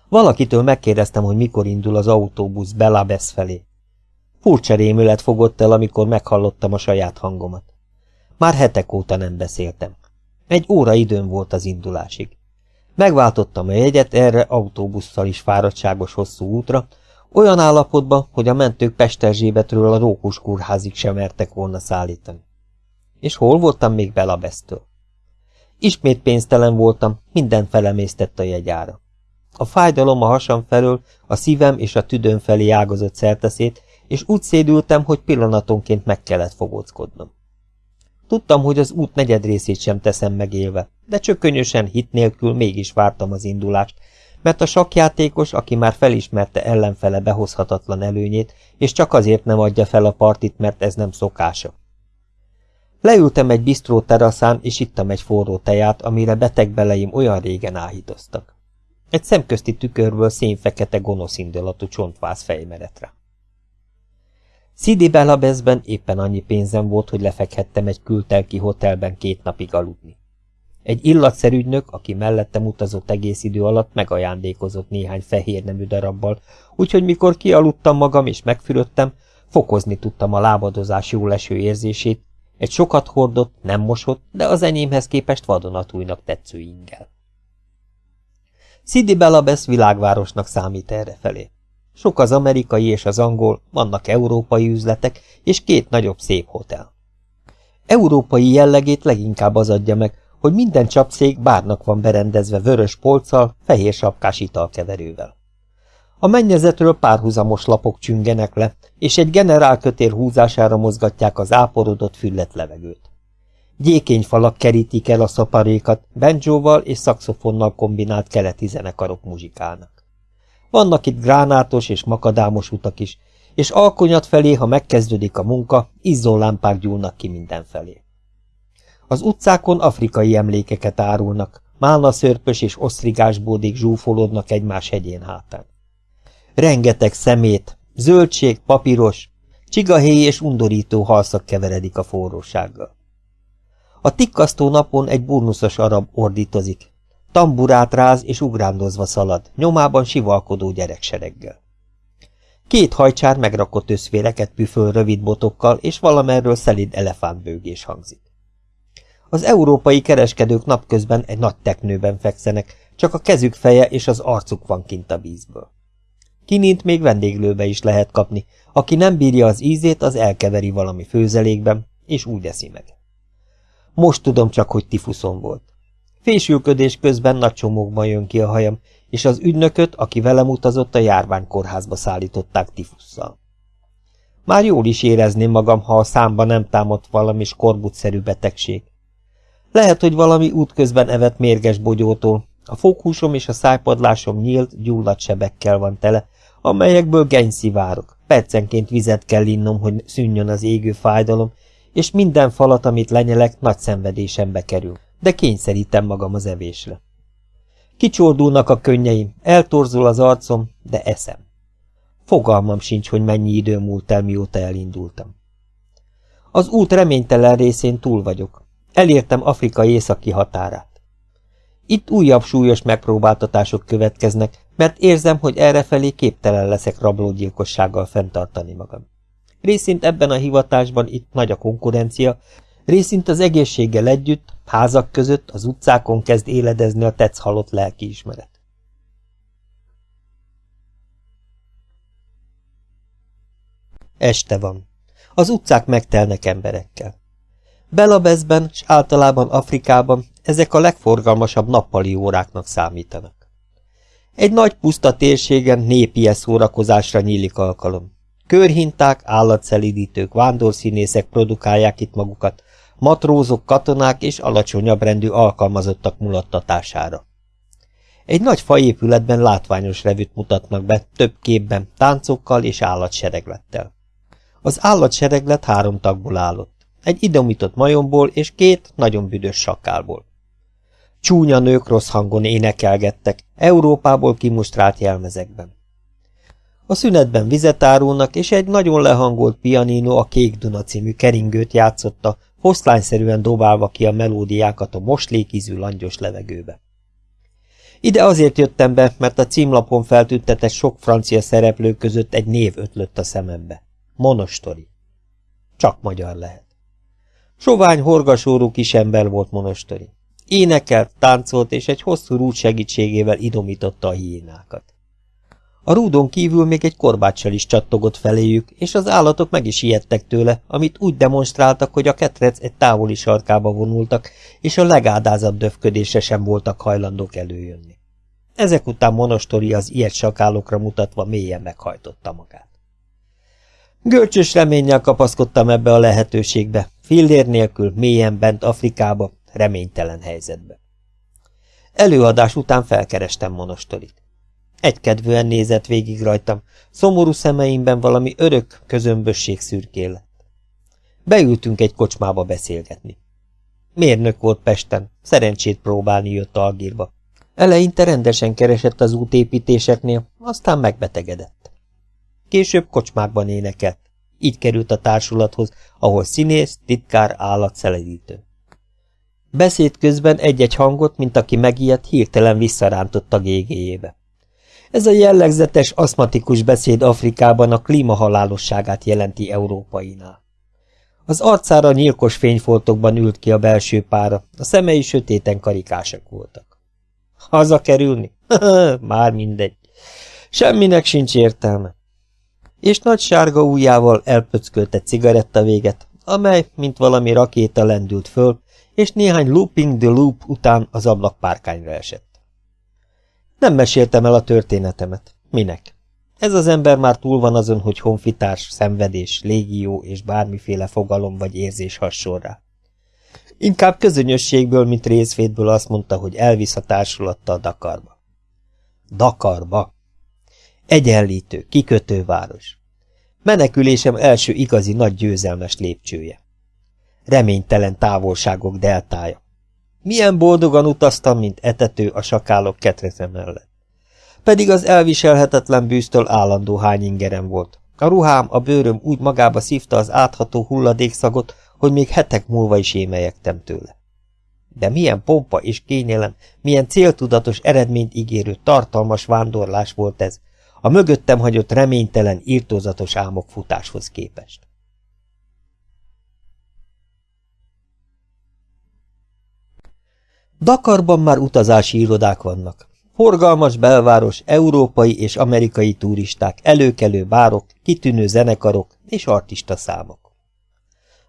S1: Valakitől megkérdeztem, hogy mikor indul az autóbusz Belabesz felé. Furcsa rémület fogott el, amikor meghallottam a saját hangomat. Már hetek óta nem beszéltem. Egy óra időm volt az indulásig. Megváltottam a jegyet erre autóbusszal is fáradtságos hosszú útra, olyan állapotban, hogy a mentők Pesterzsébetről a Rókus kórházig sem mertek volna szállítani. És hol voltam még Belabesztől? Ismét pénztelen voltam, minden felemésztett a jegyára. A fájdalom a hasam felől, a szívem és a tüdőm felé ágazott szerteszét, és úgy szédültem, hogy pillanatonként meg kellett fogóckodnom. Tudtam, hogy az út negyed részét sem teszem megélve, de csökönyösen hit nélkül mégis vártam az indulást, mert a sakjátékos, aki már felismerte ellenfele behozhatatlan előnyét, és csak azért nem adja fel a partit, mert ez nem szokása. Leültem egy bisztró teraszán, és ittam egy forró teját, amire beteg beleim olyan régen áhítoztak. Egy szemközti tükörből szénfekete gonoszindulatú csontváz fejmeretre. Szidi Belabezben éppen annyi pénzem volt, hogy lefekhettem egy kültelki hotelben két napig aludni. Egy illatszerügynök, aki mellettem utazott egész idő alatt, megajándékozott néhány fehér nemű darabbal, úgyhogy mikor kialudtam magam és megfürödtem, fokozni tudtam a lábadozás jó leső érzését, egy sokat hordott, nem mosott, de az enyémhez képest vadonatújnak tetsző ingel. Sidi Belabesz világvárosnak számít errefelé. Sok az amerikai és az angol, vannak európai üzletek, és két nagyobb szép hotel. Európai jellegét leginkább az adja meg, hogy minden csapszék bárnak van berendezve vörös polccal, fehér sapkás italkeverővel. A mennyezetről párhuzamos lapok csüngenek le, és egy generálkötér húzására mozgatják az áporodott füllet levegőt. Gyékény falak kerítik el a szaparékat, benjóval és szaxofonnal kombinált keleti zenekarok muzsikálnak. Vannak itt gránátos és makadámos utak is, és alkonyat felé, ha megkezdődik a munka, izzólámpák gyúlnak ki mindenfelé. Az utcákon afrikai emlékeket árulnak, málna szörpös és osztrigás bódik zsúfolódnak egymás hegyén hátán. Rengeteg szemét, zöldség, papíros, csigahéj és undorító halszak keveredik a forrósággal. A tikkasztó napon egy burnuszos arab ordítozik, tamburát ráz és ugrándozva szalad, nyomában sivalkodó gyereksereggel. Két hajcsár megrakott összvéreket püföl rövid botokkal, és valamerről szelid elefántbőgés hangzik. Az európai kereskedők napközben egy nagy teknőben fekszenek, csak a kezük feje és az arcuk van kint a vízből. Kinint még vendéglőbe is lehet kapni, aki nem bírja az ízét, az elkeveri valami főzelékben, és úgy eszi meg. Most tudom csak, hogy tifuszon volt. Fésülködés közben nagy csomókban jön ki a hajam, és az ügynököt, aki velem utazott, a járványkórházba szállították tifusszal. Már jól is érezném magam, ha a számba nem támadt valami skorbutszerű betegség. Lehet, hogy valami útközben evett mérges bogyótól, a foghúsom és a szájpadlásom nyílt, gyulladt sebekkel van tele, amelyekből geny szivárok. Percenként vizet kell innom, hogy szűnjön az égő fájdalom, és minden falat, amit lenyelek, nagy szenvedésembe kerül, de kényszerítem magam az evésre. Kicsordulnak a könnyeim, eltorzul az arcom, de eszem. Fogalmam sincs, hogy mennyi idő múlt el, mióta elindultam. Az út reménytelen részén túl vagyok. Elértem Afrika északi határát. Itt újabb súlyos megpróbáltatások következnek, mert érzem, hogy errefelé képtelen leszek rablógyilkossággal fenntartani magam. Részint ebben a hivatásban itt nagy a konkurencia, részint az egészséggel együtt, házak között, az utcákon kezd éledezni a tetsz halott lelkiismeret. Este van. Az utcák megtelnek emberekkel. Belabezben és általában Afrikában ezek a legforgalmasabb nappali óráknak számítanak. Egy nagy puszta térségen népi szórakozásra nyílik alkalom. Körhinták, állatszelidítők, vándorszínészek produkálják itt magukat, matrózok, katonák és alacsonyabb rendű alkalmazottak mulattatására. Egy nagy faépületben látványos revűt mutatnak be, több képben, táncokkal és állatsereglettel. Az állatsereglet három tagból állott egy idomított majomból és két nagyon büdös sakálból. Csúnya nők rossz hangon énekelgettek, Európából kimustrált jelmezekben. A szünetben vizet árulnak, és egy nagyon lehangolt pianino a Kék Duna című keringőt játszotta, foszlányszerűen dobálva ki a melódiákat a moslékízű langyos levegőbe. Ide azért jöttem be, mert a címlapon feltüntetett sok francia szereplő között egy név ötlött a szemembe. Monostori. Csak magyar lehet. Sovány, horgasórú kisember volt monostori. Énekelt, táncolt, és egy hosszú rúd segítségével idomította a hiénákat. A rúdon kívül még egy korbáccsal is csattogott feléjük, és az állatok meg is ijedtek tőle, amit úgy demonstráltak, hogy a ketrec egy távoli sarkába vonultak, és a legádázabb döfködésre sem voltak hajlandók előjönni. Ezek után Monostori az ilyet sakálokra mutatva mélyen meghajtotta magát. Görcsös reménnyel kapaszkodtam ebbe a lehetőségbe, fillér nélkül, mélyen bent Afrikába, reménytelen helyzetbe. Előadás után felkerestem Monostorit. Egykedvűen nézett végig rajtam, szomorú szemeimben valami örök közömbösség szürkélet. Beültünk egy kocsmába beszélgetni. Mérnök volt Pesten, szerencsét próbálni jött Algírba. Eleinte rendesen keresett az útépítéseknél, aztán megbetegedett. Később kocsmákban énekelt. Így került a társulathoz, ahol színész, titkár, szeledítő. Beszéd közben egy-egy hangot, mint aki megijedt, hirtelen visszarántott a gégéjébe. Ez a jellegzetes aszmatikus beszéd Afrikában a klímahalálosságát jelenti európainál. Az arcára nyilkos fényfoltokban ült ki a belső pára, a szemei sötéten karikásak voltak. Hazakerülni? Már mindegy. Semminek sincs értelme. És nagy sárga ujjával elpöckölte cigaretta véget, amely, mint valami rakéta lendült föl, és néhány looping the loop után az ablakpárkányra esett. Nem meséltem el a történetemet. Minek? Ez az ember már túl van azon, hogy honfitárs, szenvedés, légió és bármiféle fogalom vagy érzés hasonl rá. Inkább közönösségből, mint részvétből azt mondta, hogy elvisz a társulattal Dakarba. Dakarba. Egyenlítő, kikötő város. Menekülésem első igazi nagy győzelmes lépcsője. Reménytelen távolságok deltája. Milyen boldogan utaztam, mint etető a sakálok ketreze mellett. Pedig az elviselhetetlen bűztől állandó hányingerem volt. A ruhám, a bőröm úgy magába szívta az átható hulladékszagot, hogy még hetek múlva is émelyektem tőle. De milyen pompa és kényelem, milyen céltudatos eredményt ígérő, tartalmas vándorlás volt ez, a mögöttem hagyott reménytelen, írtózatos álmok futáshoz képest. Dakarban már utazási irodák vannak. Forgalmas belváros, európai és amerikai turisták, előkelő bárok, kitűnő zenekarok és artista számok.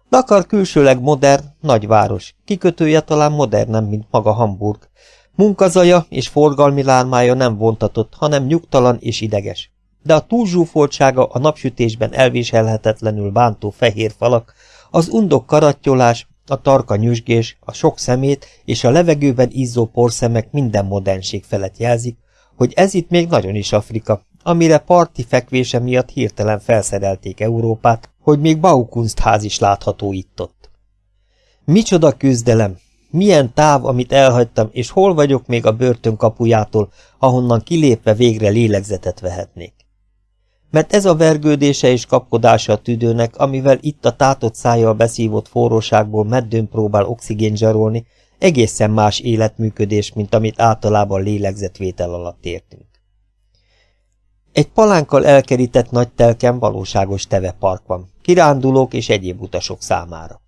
S1: Dakar külsőleg modern, nagyváros, kikötője talán modernebb, mint maga Hamburg. Munkazaja és forgalmi lármája nem vontatott, hanem nyugtalan és ideges. De a túlzsúfoltsága a napsütésben elviselhetetlenül bántó fehér falak, az undok karattyolás, a tarka nyüzsgés, a sok szemét és a levegőben izzó porszemek minden modernség felett jelzik, hogy ez itt még nagyon is Afrika, amire parti fekvése miatt hirtelen felszerelték Európát, hogy még Baukunstház is látható itt-ott. Micsoda küzdelem, milyen táv, amit elhagytam, és hol vagyok még a börtön kapujától, ahonnan kilépve végre lélegzetet vehetnék mert ez a vergődése és kapkodása a tüdőnek, amivel itt a tátott szájjal beszívott forróságból meddőn próbál oxigént zsarolni, egészen más életműködés, mint amit általában lélegzetvétel alatt értünk. Egy palánkkal elkerített nagy telken valóságos tevepark van, kirándulók és egyéb utasok számára.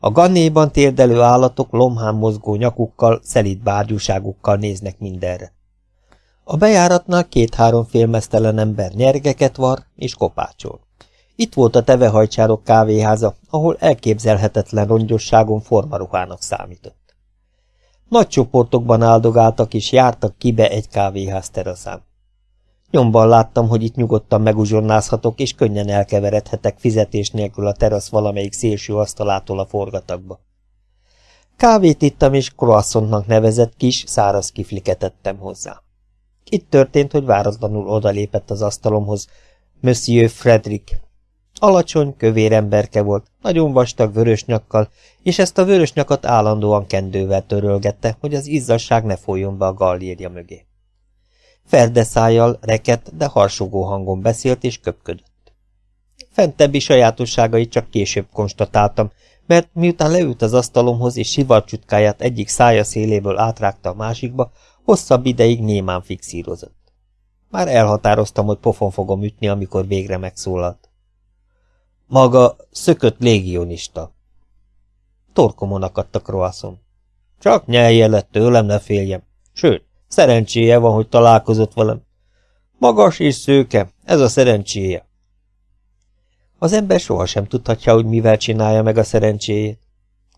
S1: A gannéban térdelő állatok lomhán mozgó nyakukkal, szelít bárgyúságukkal néznek mindenre. A bejáratnál két-három félmeztelen ember nyergeket var és kopácsol. Itt volt a tevehajcsárok kávéháza, ahol elképzelhetetlen rongyosságon formaruhának számított. Nagy csoportokban áldogáltak és jártak kibe egy kávéház teraszán. Nyomban láttam, hogy itt nyugodtan meguzsonnázhatok, és könnyen elkeveredhetek fizetés nélkül a terasz valamelyik szélső asztalától a forgatagba. Kávét ittam, és croissantnak nevezett kis, száraz kifliket ettem hozzá. Itt történt, hogy váratlanul odalépett az asztalomhoz Monsieur Frederick. Alacsony, kövér emberke volt, nagyon vastag vörös nyakkal, és ezt a vörös nyakat állandóan kendővel törölgette, hogy az izzasság ne folyjon be a gallérja mögé. Ferdeszájjal, reket, de harsogó hangon beszélt és köpködött. Fentebbi sajátosságait csak később konstatáltam, mert miután leült az asztalomhoz és sivarcsutkáját egyik szája széléből átrágta a másikba, Hosszabb ideig némán fixírozott. Már elhatároztam, hogy pofon fogom ütni, amikor végre megszólalt. Maga szökött légionista. Torkomon akadt a kroaszom. Csak nyelje lett tőlem, ne féljem. Sőt, szerencséje van, hogy találkozott velem. Magas és szőke, ez a szerencséje. Az ember sohasem tudhatja, hogy mivel csinálja meg a szerencséjét.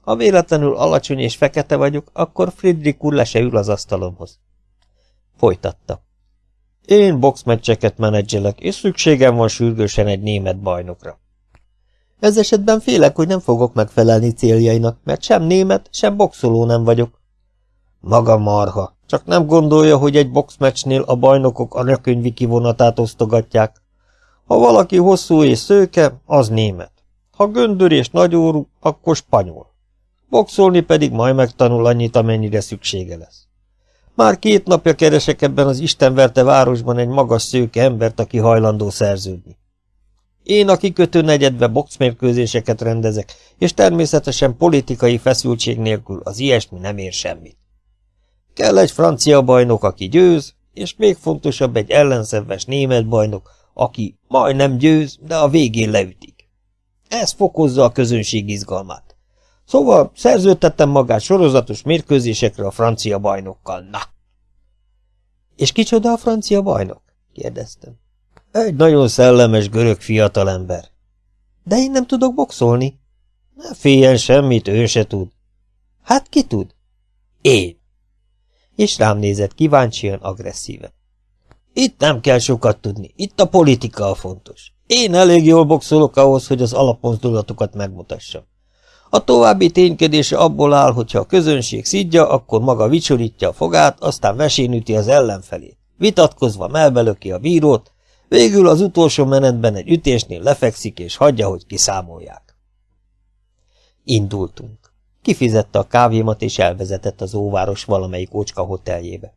S1: Ha véletlenül alacsony és fekete vagyok, akkor Friedrich úr le se ül az asztalomhoz. Folytatta. Én boxmeccseket menedzselek, és szükségem van sürgősen egy német bajnokra. Ez esetben félek, hogy nem fogok megfelelni céljainak, mert sem német, sem boxoló nem vagyok. Maga marha, csak nem gondolja, hogy egy boxmeccsnél a bajnokok a rökönyvi kivonatát osztogatják. Ha valaki hosszú és szőke, az német. Ha göndör és nagyórú, akkor spanyol. Boxolni pedig majd megtanul annyit, amennyire szüksége lesz. Már két napja keresek ebben az istenverte városban egy magas szőke embert, aki hajlandó szerződni. Én a kikötő negyedbe boxmérkőzéseket rendezek, és természetesen politikai feszültség nélkül az ilyesmi nem ér semmit. Kell egy francia bajnok, aki győz, és még fontosabb egy ellenszenves német bajnok, aki majdnem győz, de a végén leütik. Ez fokozza a közönség izgalmát. Szóval szerződtettem magát sorozatos mérkőzésekre a francia bajnokkal, na! És kicsoda a francia bajnok? kérdeztem. Egy nagyon szellemes görög fiatalember. De én nem tudok boxolni. Ne féljen semmit, ő se tud. Hát ki tud? Én. És rám nézett kíváncsian, agresszíven. Itt nem kell sokat tudni, itt a politika a fontos. Én elég jól boxolok ahhoz, hogy az alapmozdulatokat megmutassam. A további ténykedése abból áll, hogyha a közönség szidja, akkor maga vicsorítja a fogát, aztán vesén üti az ellenfelét. Vitatkozva melbelöki a bírót, végül az utolsó menetben egy ütésnél lefekszik és hagyja, hogy kiszámolják. Indultunk. Kifizette a kávémat és elvezetett az óváros valamelyik ócska hoteljébe.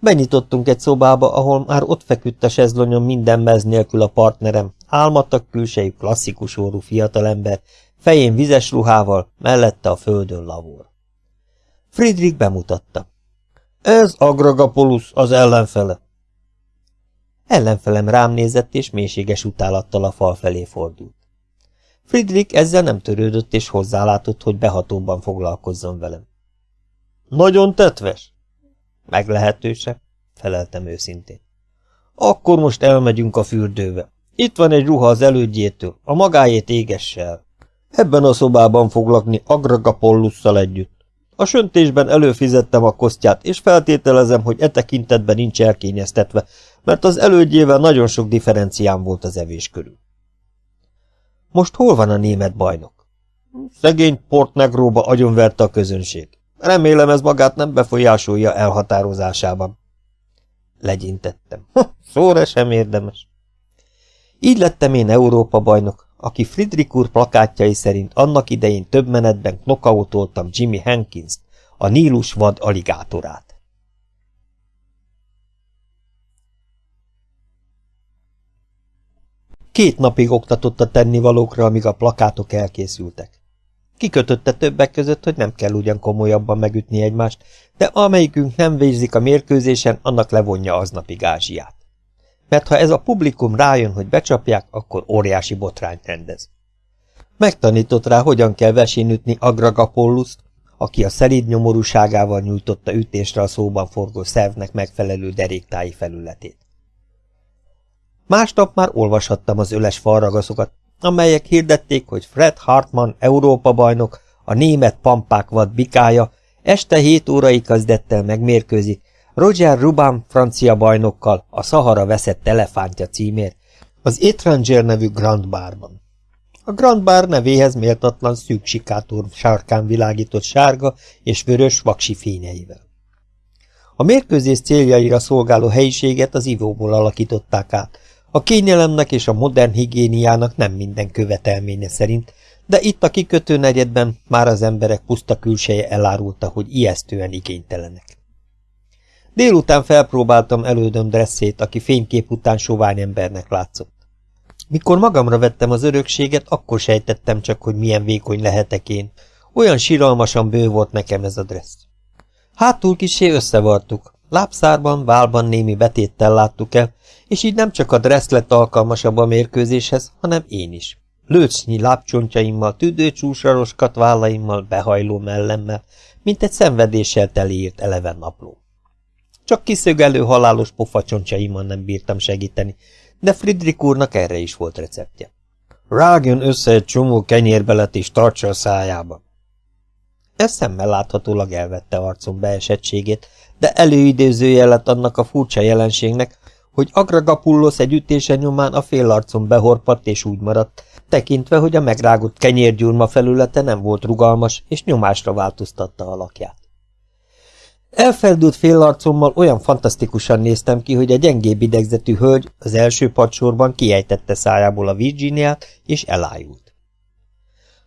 S1: Benyitottunk egy szobába, ahol már ott feküdt a sezlonyon minden mez nélkül a partnerem, álmattak külsejű klasszikus órú fiatalember, fején vizes ruhával, mellette a földön lavor. Friedrich bemutatta. Ez Agragapolus, az ellenfele. Ellenfelem rám nézett, és mélységes utálattal a fal felé fordult. Friedrich ezzel nem törődött, és hozzálátott, hogy behatóban foglalkozzon velem. Nagyon tetves? Meglehetőse, feleltem őszintén. Akkor most elmegyünk a fürdőbe. Itt van egy ruha az elődjétől, a magáét égesse el. Ebben a szobában fog lakni Agragapollusszal együtt. A söntésben előfizettem a kosztját, és feltételezem, hogy e tekintetben nincs elkényeztetve, mert az elődjével nagyon sok differenciám volt az evés körül. Most hol van a német bajnok? Szegény Portnegróba agyonverte a közönség. Remélem ez magát nem befolyásolja elhatározásában. Legyintettem. Szóra sem érdemes. Így lettem én Európa bajnok, aki Friedrich úr plakátjai szerint annak idején több menetben knokautoltam Jimmy Hankins-t, a Nílus vad aligátorát. Két napig oktatott a tennivalókra, amíg a plakátok elkészültek. Kikötötte többek között, hogy nem kell ugyan komolyabban megütni egymást, de amelyikünk nem végzik a mérkőzésen, annak levonja aznapi gázsiát mert ha ez a publikum rájön, hogy becsapják, akkor óriási botrányt rendez. Megtanított rá, hogyan kell vesénütni Agragapolluszt, aki a szelíd nyomorúságával nyújtotta ütésre a szóban forgó szervnek megfelelő deréktái felületét. Másnap már olvashattam az öles falragaszokat, amelyek hirdették, hogy Fred Hartmann Európa bajnok, a német pampák vad bikája, este hét órai kezdettel megmérkőzik Roger Ruban francia bajnokkal a Sahara veszett elefántja címért, az Étranger nevű Grand Barban. A Grand Bar nevéhez méltatlan szűk sikátor sárkán világított sárga és vörös vaksi fényeivel. A mérkőzés céljaira szolgáló helyiséget az ivóból alakították át, a kényelemnek és a modern higiéniának nem minden követelménye szerint, de itt a kikötő negyedben már az emberek puszta külseje elárulta, hogy ijesztően igénytelenek. Délután felpróbáltam elődöm dresszét, aki fénykép után sovány embernek látszott. Mikor magamra vettem az örökséget, akkor sejtettem csak, hogy milyen vékony lehetek én. Olyan síralmasan bő volt nekem ez a dressz. Hátul kisé összevartuk. Lábszárban, válban némi betéttel láttuk el, és így nem csak a dressz lett alkalmasabb a mérkőzéshez, hanem én is. Lőcsnyi lábcsontjaimmal, tüdőcsúsaros vállaimmal, behajló mellemmel, mint egy szenvedéssel teliírt eleven napló. Csak kiszögelő halálos pofacsontjaimon nem bírtam segíteni, de Friedrich úrnak erre is volt receptje. Rágjon össze egy csomó kenyérbelet és tartsa a szájába. Ez láthatólag elvette arcom beesettségét, de előidézője lett annak a furcsa jelenségnek, hogy Agragapullos egy ütése nyomán a félarcon behorpadt és úgy maradt, tekintve, hogy a megrágott kenyérgyurma felülete nem volt rugalmas, és nyomásra változtatta alakját. Elfeldült félarcommal olyan fantasztikusan néztem ki, hogy a gyengébb idegzetű hölgy az első padsorban kiejtette szájából a Virginiát, és elájult.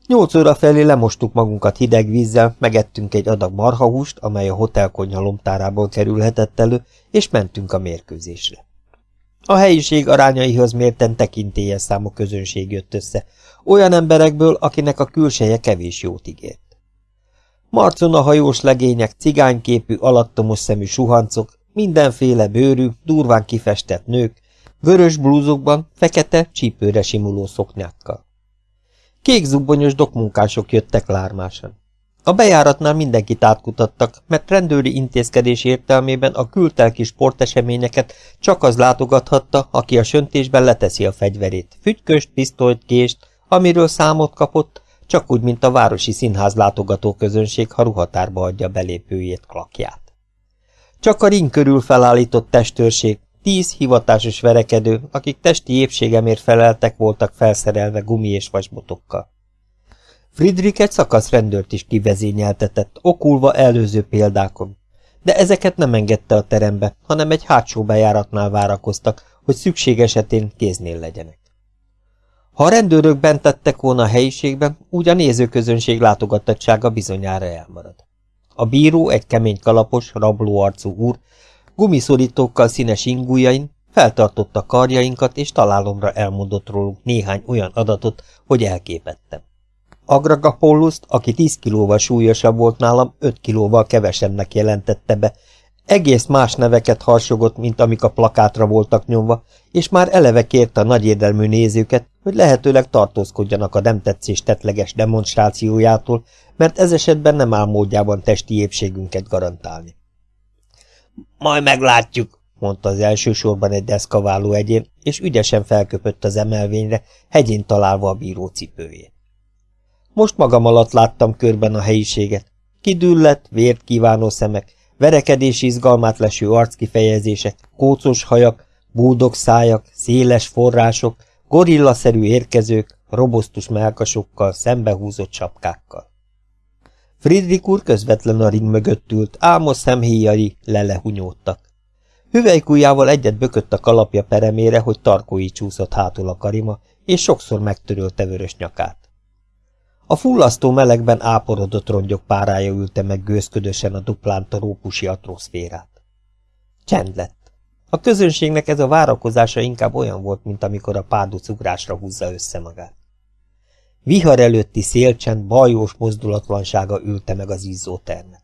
S1: Nyolc óra felé lemostuk magunkat hideg vízzel, megettünk egy adag marhahúst, amely a hotelkonyha lomtárából kerülhetett elő, és mentünk a mérkőzésre. A helyiség arányaihoz mérten tekintélyes számú közönség jött össze, olyan emberekből, akinek a külseje kevés jót ígért. Marcon a hajós legények, cigányképű, alattomos szemű suhancok, mindenféle bőrű, durván kifestett nők, vörös blúzokban, fekete, csípőre simuló szoknyákkal. Kék zubbonyos dokmunkások jöttek lármásan. A bejáratnál mindenkit átkutattak, mert rendőri intézkedés értelmében a kültelki sporteseményeket csak az látogathatta, aki a söntésben leteszi a fegyverét, fügyköst, pisztolyt, kést, amiről számot kapott, csak úgy, mint a városi színház látogató közönség, ha ruhatárba adja belépőjét, klakját. Csak a ring körül felállított testőrség, tíz hivatásos verekedő, akik testi épségemért feleltek, voltak felszerelve gumi és vasbotokkal. Friedrich egy szakaszrendőrt is kivezényeltetett, okulva előző példákon, de ezeket nem engedte a terembe, hanem egy hátsó bejáratnál várakoztak, hogy szükség esetén kéznél legyenek. Ha a rendőrök bent tettek volna a helyiségben, úgy a nézőközönség látogatottsága bizonyára elmarad. A bíró, egy kemény kalapos, rabló arcú úr, gumiszorítókkal színes ingújain, feltartotta karjainkat, és találomra elmondott róluk néhány olyan adatot, hogy elképettem. Agragapolluszt, aki 10 kilóval súlyosabb volt nálam, 5 kilóval kevesebbnek jelentette be, egész más neveket harsogott, mint amik a plakátra voltak nyomva, és már eleve kérte a nagyérdelmű nézőket, hogy lehetőleg tartózkodjanak a nem tetszés tetleges demonstrációjától, mert ez esetben nem áll módjában testi épségünket garantálni. Majd meglátjuk, mondta az első sorban egy deszkaváló egyén, és ügyesen felköpött az emelvényre, hegyén találva a bíró cipőjét. Most magam alatt láttam körben a helyiséget. Kidüllett, vért kívánó szemek, verekedés izgalmát leső arckifejezések, kócos hajak, búdog szájak, széles források, gorillaszerű érkezők, robosztus melkasokkal, szembehúzott sapkákkal. Friedrich úr közvetlen a ring mögött ült, álmos szemhéjai lelehunyódtak. Hüvelykújjával egyet bökött a kalapja peremére, hogy tarkói csúszott hátul a karima, és sokszor megtörölte vörös nyakát. A fullasztó melegben áporodott rongyok párája ülte meg gőzködösen a duplán trópusi atmoszférát. Csend lett. A közönségnek ez a várakozása inkább olyan volt, mint amikor a párduc ugrásra húzza össze magát. Vihar előtti szélcsend, bajós mozdulatlansága ülte meg az izzó termet.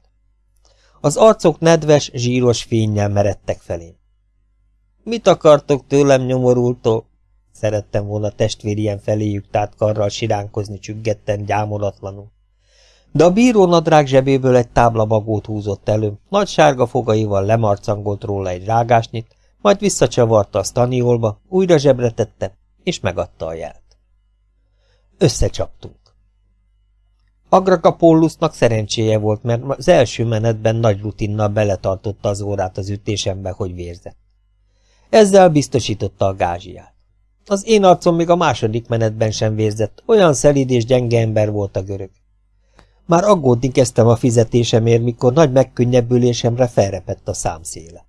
S1: Az arcok nedves, zsíros fényjel meredtek felém. Mit akartok tőlem nyomorultól? Szerettem volna testvérien feléjük tárt karral siránkozni csüggetten, gyámolatlanul. De a bíró nadrág zsebéből egy táblabagót húzott elő, nagy sárga fogaival lemarcangolt róla egy rágásnyit, majd visszacsavarta a staniolba, újra zsebre tette, és megadta a jelt. Összecsaptunk. Agrakapollusznak szerencséje volt, mert az első menetben nagy rutinnal beletartotta az órát az ütésembe, hogy vérzett. Ezzel biztosította a gázsiát. Az én arcom még a második menetben sem vérzett, olyan szelíd és gyenge ember volt a görög. Már aggódni kezdtem a fizetésemért, mikor nagy megkönnyebbülésemre felrepett a számszéle.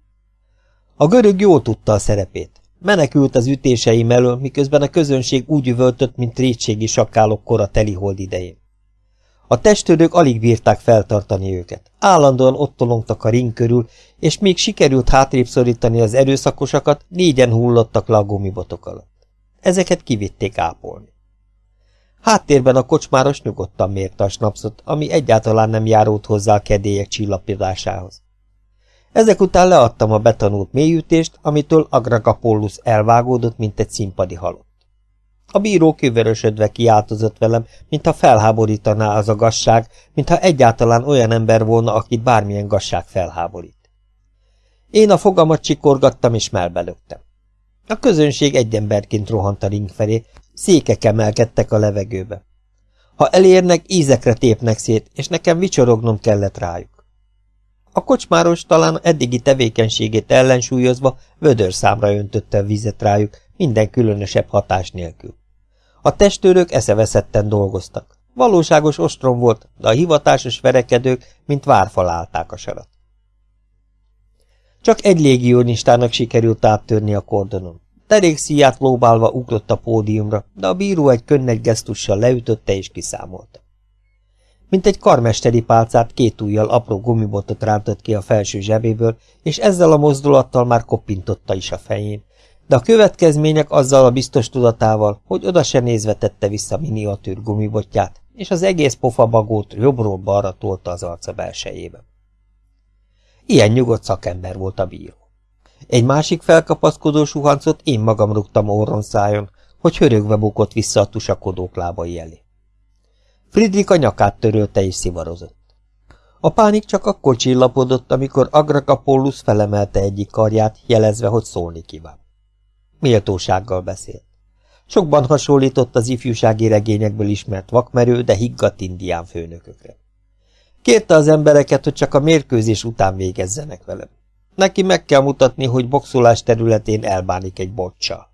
S1: A görög jól tudta a szerepét. Menekült az ütéseim elől, miközben a közönség úgy üvöltött, mint rétségi sakálok kora telihold idején. A testőrök alig bírták feltartani őket. Állandóan ott tolongtak a ring körül, és még sikerült hátrébb szorítani az erőszakosakat, négyen hullottak le a gumibotok alatt. Ezeket kivitték ápolni. Háttérben a kocsmáros nyugodtan mérte a snapszot, ami egyáltalán nem járult hozzá a kedélyek csillapodásához. Ezek után leadtam a betanult mélyütést, amitől Agragapollus elvágódott, mint egy színpadi halott. A bíró kivörösödve kiáltozott velem, mintha felháborítaná az a gasság, mintha egyáltalán olyan ember volna, akit bármilyen gasság felháborít. Én a fogamat csikorgattam és melbelögtem. A közönség egy emberként rohant a ring felé, székek emelkedtek a levegőbe. Ha elérnek, ízekre tépnek szét, és nekem vicsorognom kellett rájuk. A kocsmáros talán eddigi tevékenységét ellensúlyozva vödör számra öntötte a vizet rájuk, minden különösebb hatás nélkül. A testőrök eszeveszetten dolgoztak. Valóságos ostrom volt, de a hivatásos verekedők, mint várfal állták a sarat. Csak egy légionistának sikerült áttörni a kordonon. Derék szíját lóbálva ugrott a pódiumra, de a bíró egy könnek gesztussal leütötte és kiszámolta. Mint egy karmesteri pálcát két ujjal apró gumibotot rántott ki a felső zsebéből, és ezzel a mozdulattal már koppintotta is a fején, de a következmények azzal a biztos tudatával, hogy oda se nézve tette vissza miniatűr gumibotját, és az egész pofabagót jobbról balra tolta az arca belsejébe. Ilyen nyugodt szakember volt a bíró. Egy másik felkapaszkodó suhancot én magam rúgtam orron szájon, hogy hörögve bukott vissza a tusakodók lábai elé. Friedrich a nyakát törölte és szivarozott. A pánik csak akkor csillapodott, amikor Agrakapólusz felemelte egyik karját, jelezve, hogy szólni kíván. Méltósággal beszélt. Sokban hasonlított az ifjúsági regényekből ismert vakmerő, de higgadt indián főnökökre. Kérte az embereket, hogy csak a mérkőzés után végezzenek velem. Neki meg kell mutatni, hogy boxolás területén elbánik egy bocsal.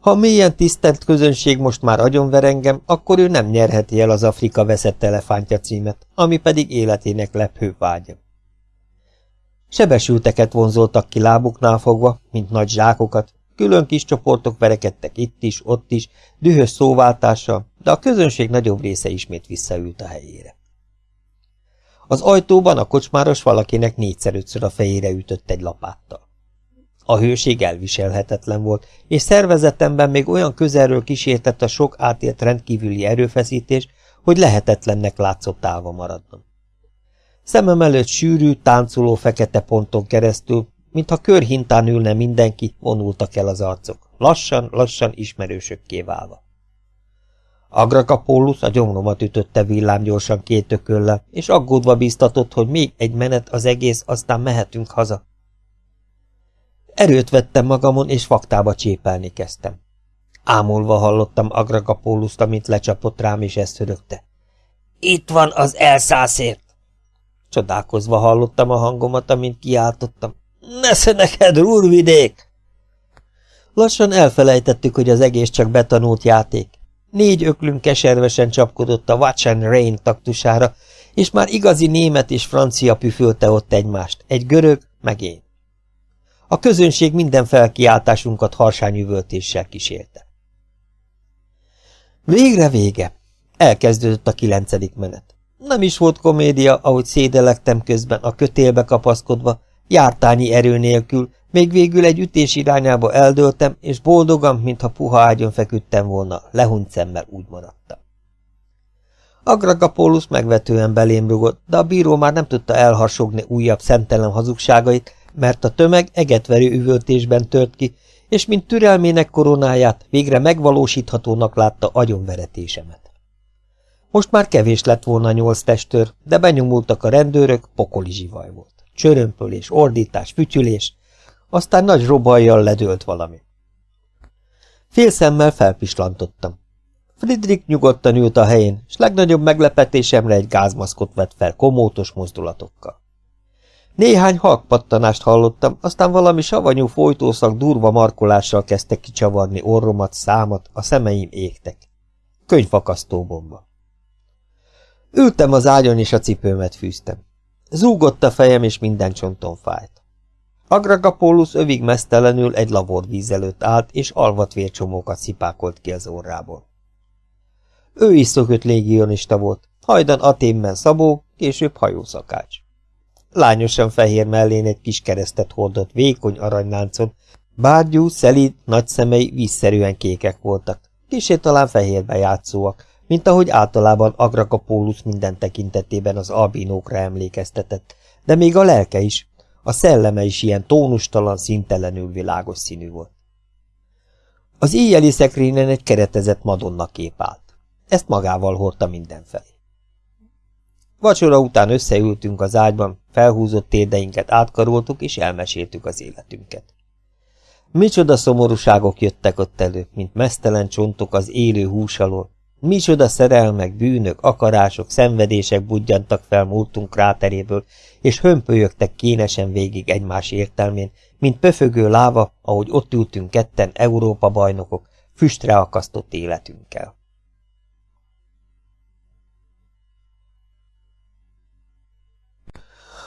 S1: Ha a mélyen tisztelt közönség most már agyonver engem, akkor ő nem nyerheti el az Afrika veszett elefántja címet, ami pedig életének lepő vágya. Sebesülteket vonzoltak ki lábuknál fogva, mint nagy zsákokat, külön kis csoportok verekedtek itt is, ott is, dühös szóváltással, de a közönség nagyobb része ismét visszaült a helyére. Az ajtóban a kocsmáros valakinek négyszer-ötször a fejére ütött egy lapáttal. A hőség elviselhetetlen volt, és szervezetemben még olyan közelről kísértett a sok átélt rendkívüli erőfeszítés, hogy lehetetlennek látszott távol maradnom. Szemem előtt sűrű, táncoló fekete ponton keresztül, mintha körhintán ülne mindenki, vonultak el az arcok, lassan, lassan ismerősökké válva. Agrakapólusz a gyomromat ütötte villámgyorsan két ököllel, és aggódva bíztatott, hogy még egy menet az egész, aztán mehetünk haza. Erőt vettem magamon, és faktába csépelni kezdtem. Ámulva hallottam Agrakapóluszt, amint lecsapott rám, és ezt hörögte. Itt van az elszászért! Csodálkozva hallottam a hangomat, amint kiáltottam. Nesze neked, rúrvidék! Lassan elfelejtettük, hogy az egész csak betanult játék. Négy öklünk keservesen csapkodott a Watch and Rain taktusára, és már igazi német és francia püfölte ott egymást, egy görög, meg én. A közönség minden felkiáltásunkat harsányüvöltéssel kísérte. Végre vége. Elkezdődött a kilencedik menet. Nem is volt komédia, ahogy szédelektem közben a kötélbe kapaszkodva, jártányi erő nélkül, még végül egy ütés irányába eldöltem, és boldogan, mintha puha ágyon feküdtem volna, lehunyt szemmel úgy maradtam. Agragapólus megvetően belém rugott, de a bíró már nem tudta elharsogni újabb szentelen hazugságait, mert a tömeg egetverő üvöltésben tört ki, és mint türelmének koronáját végre megvalósíthatónak látta agyonveretésemet. Most már kevés lett volna nyolc testőr, de benyomultak a rendőrök, pokoli zsivaj volt. Csörömpölés, ordítás, fütyülés, aztán nagy robajjal ledőlt valami. Félszemmel felpislantottam. Friedrich nyugodtan ült a helyén, s legnagyobb meglepetésemre egy gázmaszkot vett fel komótos mozdulatokkal. Néhány halkpattanást hallottam, aztán valami savanyú folytószak durva markolással kezdte kicsavarni orromat, számat, a szemeim égtek. Könyvfakasztó bomba. Ültem az ágyon, és a cipőmet fűztem. Zúgott a fejem, és minden csonton fájt. Agragapólus övig mesztelenül egy laborvíz előtt állt, és alvat vércsomókat szipákolt ki az orrából. Ő is szökött légionista volt, hajdan Aténben szabó, később hajószakács. Lányosan fehér mellén egy kis keresztet hordott vékony aranyláncon, bárgyú, szelíd, nagy szemei vízszerűen kékek voltak, kisé talán fehérbe játszóak, mint ahogy általában Agragapólus minden tekintetében az albinókra emlékeztetett, de még a lelke is, a szelleme is ilyen tónustalan, szintelenül világos színű volt. Az éjjeli szekrényen egy keretezett madonna kép állt. Ezt magával hordta mindenfelé. Vacsora után összeültünk az ágyban, felhúzott térdeinket átkaroltuk, és elmeséltük az életünket. Micsoda szomorúságok jöttek ott elő, mint mesztelen csontok az élő hús alól, Micsoda szerelmek, bűnök, akarások, szenvedések budjantak fel múltunk kráteréből, és hömpölyögtek kénesen végig egymás értelmén, mint pöfögő láva, ahogy ott ültünk ketten Európa bajnokok, füstre akasztott életünkkel.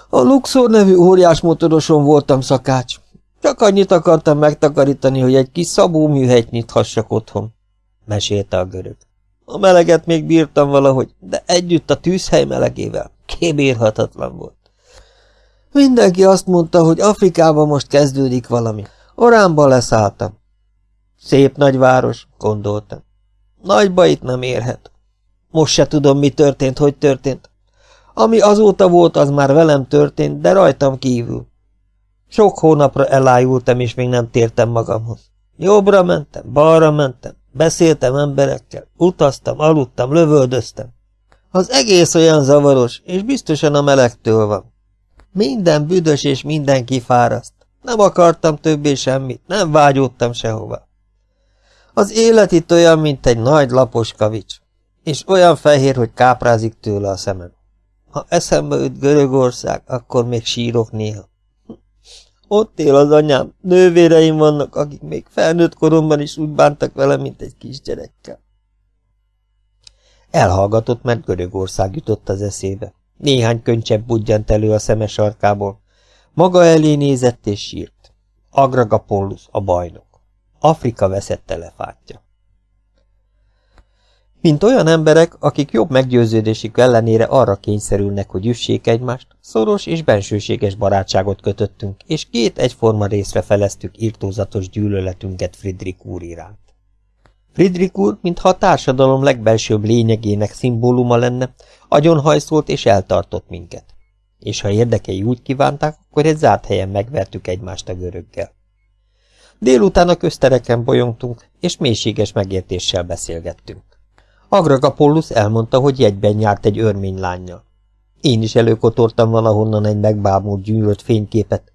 S1: A Luxor nevű óriás motoroson voltam szakács. Csak annyit akartam megtakarítani, hogy egy kis szabó műhelyt nyithassak otthon, mesélte a görög. A meleget még bírtam valahogy, de együtt a tűzhely melegével kébírhatatlan volt. Mindenki azt mondta, hogy Afrikában most kezdődik valami. Oránba leszálltam. Szép nagy város, gondoltam. Nagyba itt nem érhet. Most se tudom, mi történt, hogy történt. Ami azóta volt, az már velem történt, de rajtam kívül. Sok hónapra elájultam, és még nem tértem magamhoz. Jobbra mentem, balra mentem, beszéltem emberekkel, utaztam, aludtam, lövöldöztem. Az egész olyan zavaros, és biztosan a melegtől van. Minden büdös és minden kifáraszt. Nem akartam többé semmit, nem vágyódtam sehova. Az élet itt olyan, mint egy nagy lapos kavics, és olyan fehér, hogy káprázik tőle a szemem. Ha eszembe üt Görögország, akkor még sírok néha. Ott él az anyám, nővéreim vannak, akik még felnőtt koromban is úgy bántak vele, mint egy kisgyerekkel. Elhallgatott, mert Görögország jutott az eszébe. Néhány könycsepp budjant elő a szeme sarkából. Maga elé nézett és sírt. Agragapollus, a bajnok. Afrika veszett elefántja. Mint olyan emberek, akik jobb meggyőződésük ellenére arra kényszerülnek, hogy üssék egymást, szoros és bensőséges barátságot kötöttünk, és két egyforma részre feleztük írtózatos gyűlöletünket Friedrich úr iránt. Friedrich úr, mintha a társadalom legbelsőbb lényegének szimbóluma lenne, agyonhajszolt és eltartott minket. És ha érdekei úgy kívánták, akkor egy zárt helyen megvertük egymást a göröggel. Délután a köztereken bolyongtunk, és mélységes megértéssel beszélgettünk. Agragapollus elmondta, hogy jegyben járt egy örmény lányjal. Én is előkotortam valahonnan egy megbámult gyűlölt fényképet.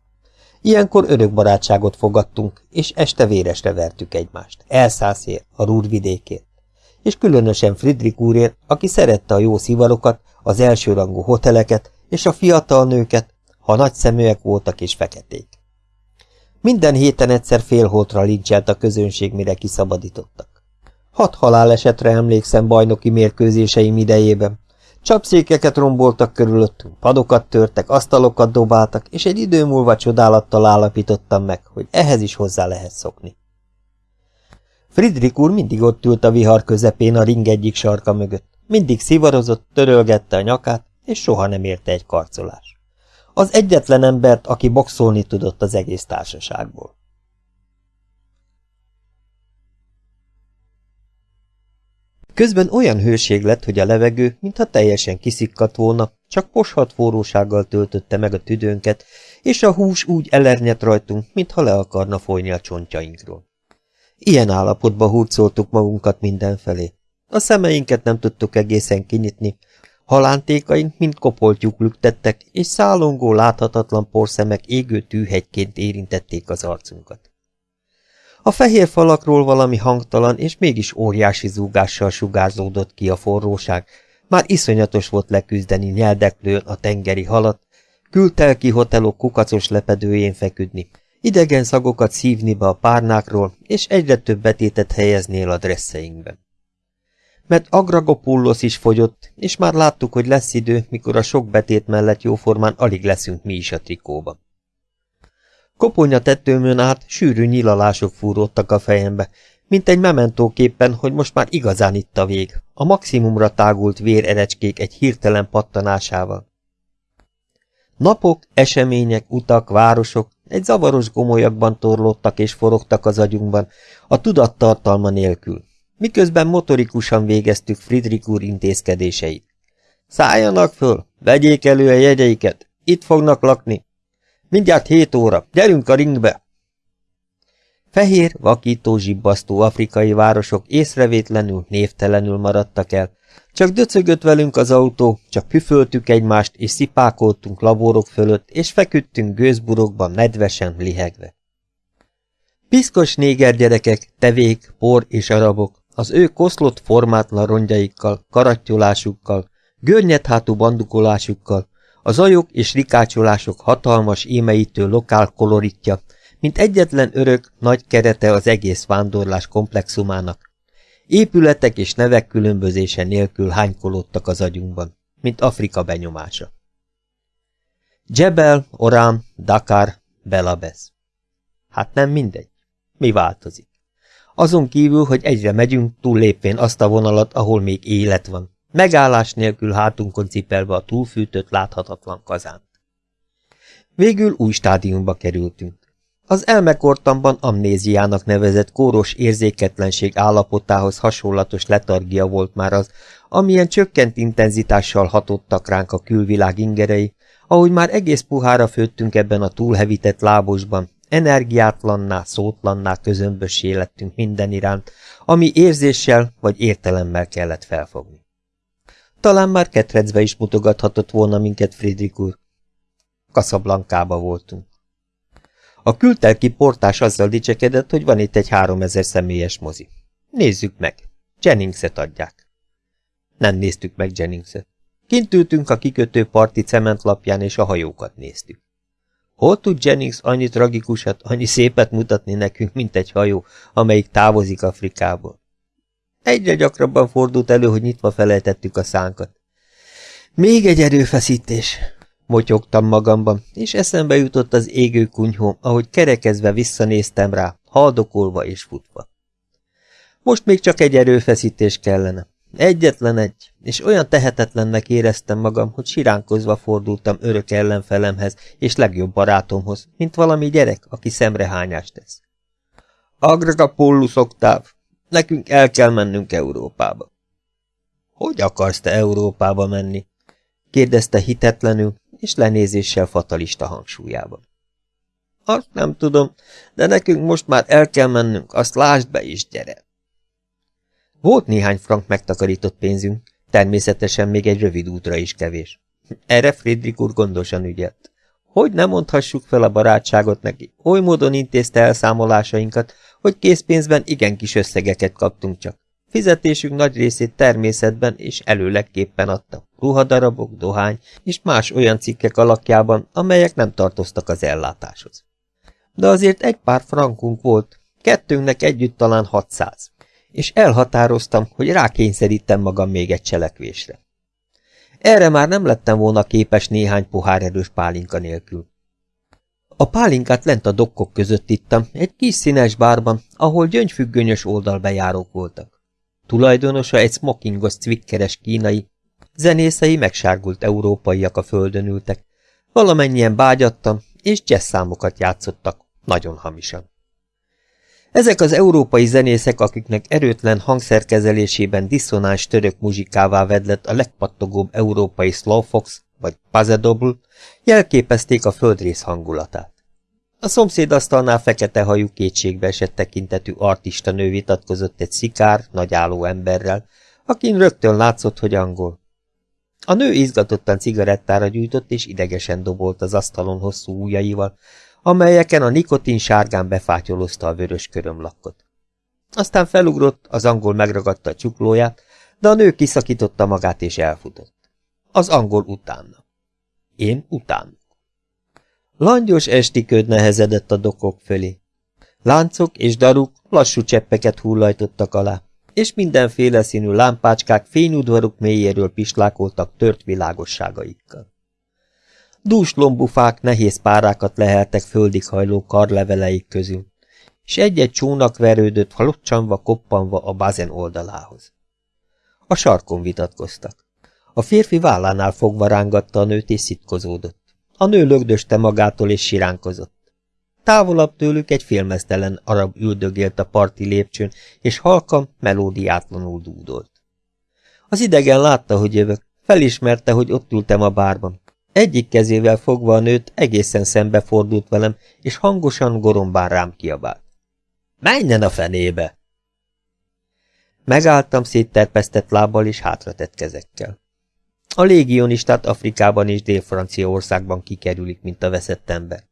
S1: Ilyenkor örök barátságot fogadtunk, és este véresre vertük egymást. Elszászért, a rúrvidékért. És különösen Friedrich úrért, aki szerette a jó szivarokat, az elsőrangú hoteleket és a fiatal nőket, ha nagy szeműek voltak és feketék. Minden héten egyszer félholtra lincselt a közönség, mire kiszabadítottak. Hat halálesetre emlékszem bajnoki mérkőzéseim idejében. Csapszékeket romboltak körülöttünk, padokat törtek, asztalokat dobáltak, és egy idő múlva csodálattal állapítottam meg, hogy ehhez is hozzá lehet szokni. Friedrich úr mindig ott ült a vihar közepén a ring egyik sarka mögött. Mindig szivarozott, törölgette a nyakát, és soha nem érte egy karcolás. Az egyetlen embert, aki boxolni tudott az egész társaságból. Közben olyan hőség lett, hogy a levegő, mintha teljesen kiszikkadt volna, csak poshat forrósággal töltötte meg a tüdőnket, és a hús úgy elernyett rajtunk, mintha le akarna folyni a csontjainkról. Ilyen állapotba hurcoltuk magunkat mindenfelé. A szemeinket nem tudtuk egészen kinyitni, halántékaink mind kopoltyúk lüktettek, és szállongó láthatatlan porszemek égő tűhegyként érintették az arcunkat. A fehér falakról valami hangtalan és mégis óriási zúgással sugárzódott ki a forróság, már iszonyatos volt leküzdeni nyeldeklőn a tengeri halat, kültelki hotelok kukacos lepedőjén feküdni, idegen szagokat szívni be a párnákról, és egyre több betétet helyeznél a dresszeinkben. Mert Agragopullos is fogyott, és már láttuk, hogy lesz idő, mikor a sok betét mellett jóformán alig leszünk mi is a trikóban. Koponya tetőmön át sűrű nyilalások fúródtak a fejembe, mint egy mementóképpen, hogy most már igazán itt a vég, a maximumra tágult vérerecskék egy hirtelen pattanásával. Napok, események, utak, városok egy zavaros gomolyakban torlódtak és forogtak az agyunkban, a tudattartalma nélkül, miközben motorikusan végeztük Friedrich úr intézkedéseit. Szálljanak föl, vegyék elő a jegyeiket, itt fognak lakni, Mindjárt hét óra, gyerünk a ringbe! Fehér, vakító, zsibbasztó afrikai városok észrevétlenül, névtelenül maradtak el. Csak döcögött velünk az autó, csak püföltük egymást, és szipákoltunk laborok fölött, és feküdtünk gőzburokban nedvesen, lihegve. Piszkos néger gyerekek, tevék, por és arabok, Az ő koszlott formátlan rongyaikkal, karattyulásukkal, görnyethátú bandukolásukkal, a zajok és rikácsolások hatalmas émeítő lokál koloritja, mint egyetlen örök, nagy kerete az egész vándorlás komplexumának. Épületek és nevek különbözése nélkül hánykolódtak az agyunkban, mint Afrika benyomása. Jebel, Orán, Dakar, Belabez. Hát nem mindegy. Mi változik? Azon kívül, hogy egyre megyünk, túllépvén azt a vonalat, ahol még élet van, megállás nélkül hátunkon cipelve a túlfűtött, láthatatlan kazánt. Végül új stádiumba kerültünk. Az elmekortamban amnéziának nevezett kóros érzéketlenség állapotához hasonlatos letargia volt már az, amilyen csökkent intenzitással hatottak ránk a külvilág ingerei, ahogy már egész puhára főttünk ebben a túlhevített lábosban, energiátlanná, szótlanná közömbössé lettünk minden iránt, ami érzéssel vagy értelemmel kellett felfogni. Talán már ketrecbe is mutogathatott volna minket Friedrich úr. Kaszablankába voltunk. A kültelki portás azzal dicsekedett, hogy van itt egy háromezer személyes mozi. Nézzük meg. Jenningset adják. Nem néztük meg Jenningset. Kint ültünk a kikötő parti cementlapján, és a hajókat néztük. Hol tud Jennings annyi tragikusat, annyi szépet mutatni nekünk, mint egy hajó, amelyik távozik Afrikából? Egyre gyakrabban fordult elő, hogy nyitva felejtettük a szánkat. Még egy erőfeszítés, motyogtam magamban, és eszembe jutott az égő kunyhó, ahogy kerekezve visszanéztem rá, haldokolva és futva. Most még csak egy erőfeszítés kellene. Egyetlen egy, és olyan tehetetlennek éreztem magam, hogy siránkozva fordultam örök ellenfelemhez és legjobb barátomhoz, mint valami gyerek, aki szemrehányást tesz. Agragapollus oktáv, nekünk el kell mennünk Európába. Hogy akarsz te Európába menni? kérdezte hitetlenül, és lenézéssel fatalista hangsúlyában. Azt nem tudom, de nekünk most már el kell mennünk, azt lásd be is, gyere! Volt néhány frank megtakarított pénzünk, természetesen még egy rövid útra is kevés. Erre Friedrich úr gondosan ügyelt. Hogy nem mondhassuk fel a barátságot neki, oly módon intézte elszámolásainkat, hogy készpénzben igen kis összegeket kaptunk csak. Fizetésünk nagy részét természetben és előlegképpen adta. Ruhadarabok, dohány és más olyan cikkek alakjában, amelyek nem tartoztak az ellátáshoz. De azért egy pár frankunk volt, kettőnknek együtt talán 600 és elhatároztam, hogy rákényszerítem magam még egy cselekvésre. Erre már nem lettem volna képes néhány pohár erős pálinka nélkül. A pálinkát lent a dokkok között ittam, egy kis színes bárban, ahol gyöngyfüggönyös oldalbejárók voltak. Tulajdonosa egy smokingos cvikkeres kínai, zenészei megsárgult európaiak a földön ültek, valamennyien bágyattam, és jazz számokat játszottak, nagyon hamisan. Ezek az európai zenészek, akiknek erőtlen hangszerkezelésében diszonáns török muzsikává vedlett a legpattogóbb európai slowfox vagy pazedobl, jelképezték a földrész hangulatát. A szomszéd asztalnál fekete hajú kétségbe esett tekintetű artista nő vitatkozott egy szikár, nagyálló emberrel, akin rögtön látszott, hogy angol. A nő izgatottan cigarettára gyújtott és idegesen dobolt az asztalon hosszú ujjaival, amelyeken a nikotin sárgán befátyolozta a vörös körömlakkot. Aztán felugrott, az angol megragadta a csuklóját, de a nő kiszakította magát és elfutott. Az angol utána. Én utána. Langyos esti köd nehezedett a dokok fölé. Láncok és daruk lassú cseppeket hullajtottak alá, és mindenféle színű lámpácskák fényudvaruk mélyéről pislákoltak tört világosságaikkal. Dús lombufák nehéz párákat leheltek földig hajló karleveleik közül, és egy-egy csónak verődött halocsanva, koppanva a bazen oldalához. A sarkon vitatkoztak. A férfi vállánál fogva rángatta a nőt és szitkozódott. A nő lögdöste magától és siránkozott. Távolabb tőlük egy félmeztelen arab üldögélt a parti lépcsőn, és halkan, melódiátlanul dúdolt. Az idegen látta, hogy jövök, felismerte, hogy ott ültem a bárban, egyik kezével fogva a nőt egészen szembe fordult velem, és hangosan gorombán rám kiabált. Menjen a fenébe! Megálltam szétterpesztett lábbal és hátratett kezekkel. A légionistát Afrikában és Dél-Franciaországban kikerülik, mint a veszett ember.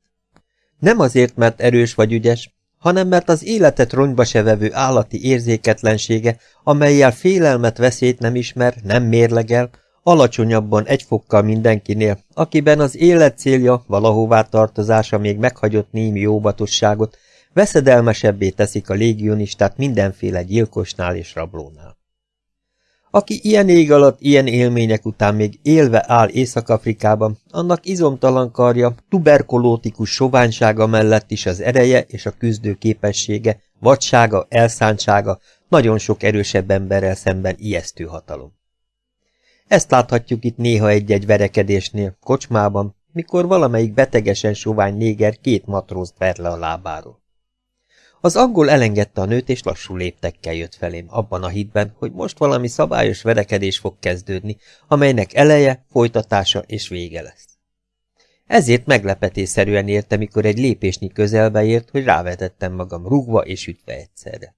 S1: Nem azért, mert erős vagy ügyes, hanem mert az életet ronyba se vevő állati érzéketlensége, amelyel félelmet veszélyt nem ismer, nem mérlegel, alacsonyabban egy fokkal mindenkinél, akiben az élet célja, valahová tartozása még meghagyott némi óvatosságot, veszedelmesebbé teszik a légionistát mindenféle gyilkosnál és rablónál. Aki ilyen ég alatt, ilyen élmények után még élve áll Észak-Afrikában, annak izomtalan karja, tuberkolótikus soványsága mellett is az ereje és a küzdő képessége, vadsága, elszántsága nagyon sok erősebb emberrel szemben ijesztő hatalom. Ezt láthatjuk itt néha egy-egy verekedésnél, kocsmában, mikor valamelyik betegesen sovány néger két matrózt ver le a lábáról. Az angol elengedte a nőt, és lassú léptekkel jött felém, abban a hitben, hogy most valami szabályos verekedés fog kezdődni, amelynek eleje, folytatása és vége lesz. Ezért meglepetésszerűen érte, mikor egy lépésnyi közelbe ért, hogy rávetettem magam rugva és ütve egyszerre.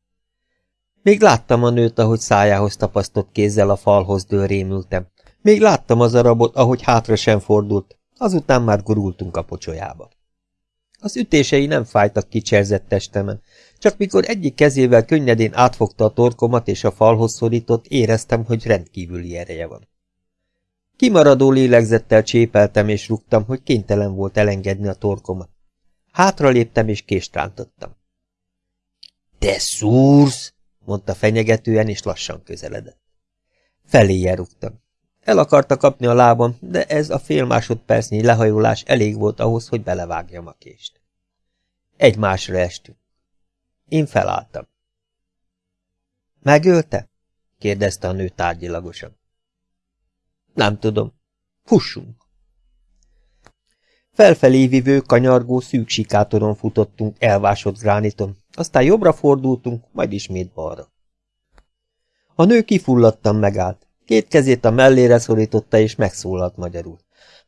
S1: Még láttam a nőt, ahogy szájához tapasztott kézzel a falhoz dől rémültem. Még láttam az arabot, ahogy hátra sem fordult, azután már gurultunk a pocsolyába. Az ütései nem fájtak kicserzett testemen, csak mikor egyik kezével könnyedén átfogta a torkomat és a falhoz szorított, éreztem, hogy rendkívüli ereje van. Kimaradó lélegzettel csépeltem és rúgtam, hogy kénytelen volt elengedni a torkomat. Hátra léptem és kést rántottam. – Te szúrsz! – mondta fenyegetően, és lassan közeledett. Feléje rúgtam. El akarta kapni a lábam, de ez a fél másodpercnyi lehajolás elég volt ahhoz, hogy belevágjam a kést. Egymásra estünk. Én felálltam. Megölte? kérdezte a nő tárgyilagosan. Nem tudom. Fussunk! Felfelé vivő, kanyargó, szűk sikátoron futottunk elvásott grániton, aztán jobbra fordultunk, majd ismét balra. A nő kifulladtan megállt. Két kezét a mellére szorította, és megszólalt magyarul.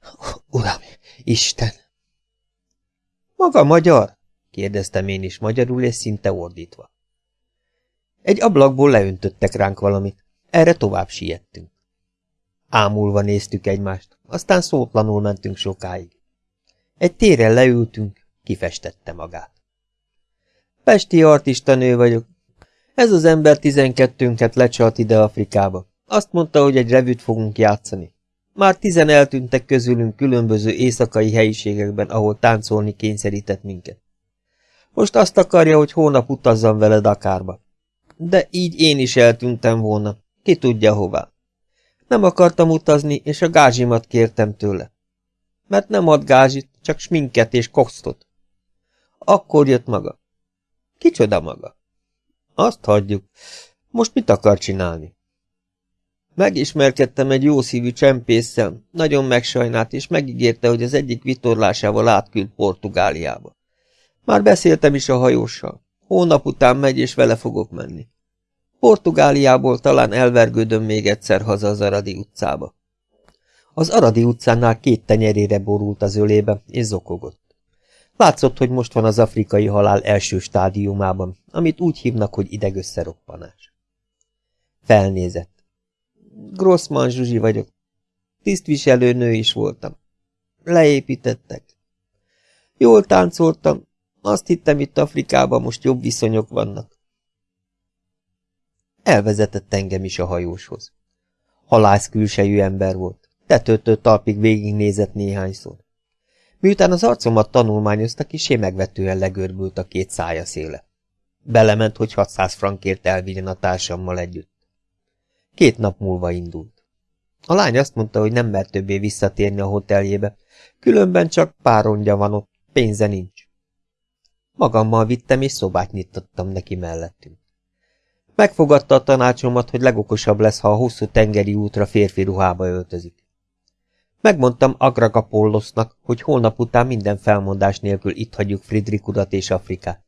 S1: Uram, Isten! Maga magyar? kérdeztem én is magyarul, és szinte ordítva. Egy ablakból leöntöttek ránk valamit. Erre tovább siettünk. Ámulva néztük egymást, aztán szótlanul mentünk sokáig. Egy téren leültünk, kifestette magát. Pesti artista nő vagyok. Ez az ember tizenkettőnket lecsalt ide Afrikába. Azt mondta, hogy egy revűt fogunk játszani. Már tizen eltűntek közülünk különböző éjszakai helyiségekben, ahol táncolni kényszerített minket. Most azt akarja, hogy hónap utazzam vele Dakárba. De így én is eltűntem volna. Ki tudja hová. Nem akartam utazni, és a gázsimat kértem tőle. Mert nem ad gázsit, csak sminket és kosztot. Akkor jött maga. Kicsoda maga? Azt hagyjuk. Most mit akar csinálni? Megismerkedtem egy jószívű csempésszel, nagyon megsajnált, és megígérte, hogy az egyik vitorlásával átküld Portugáliába. Már beszéltem is a hajóssal. Hónap után megy, és vele fogok menni. Portugáliából talán elvergődöm még egyszer haza az Aradi utcába. Az Aradi utcánál két tenyerére borult az ölébe, és zokogott. Látszott, hogy most van az afrikai halál első stádiumában, amit úgy hívnak, hogy idegösszeroppanás. Felnézett. Grossman Zsuzsi vagyok. Tisztviselő nő is voltam. Leépítettek. Jól táncoltam. Azt hittem, itt Afrikában most jobb viszonyok vannak. Elvezetett engem is a hajóshoz. Halász külsejű ember volt. Tetőtől talpig végignézett néhányszor. Miután az arcomat tanulmányozta, kisé megvetően legörbült a két szája széle. Belement, hogy 600 frankért elvigyen a társammal együtt. Két nap múlva indult. A lány azt mondta, hogy nem mer többé visszatérni a hoteljébe, különben csak párondja van ott, pénze nincs. Magammal vittem, és szobát nyitottam neki mellettünk. Megfogadta a tanácsomat, hogy legokosabb lesz, ha a hosszú tengeri útra férfi ruhába öltözik. Megmondtam Agragapollosznak, hogy holnap után minden felmondás nélkül itt hagyjuk Friedrich urat és Afrikát.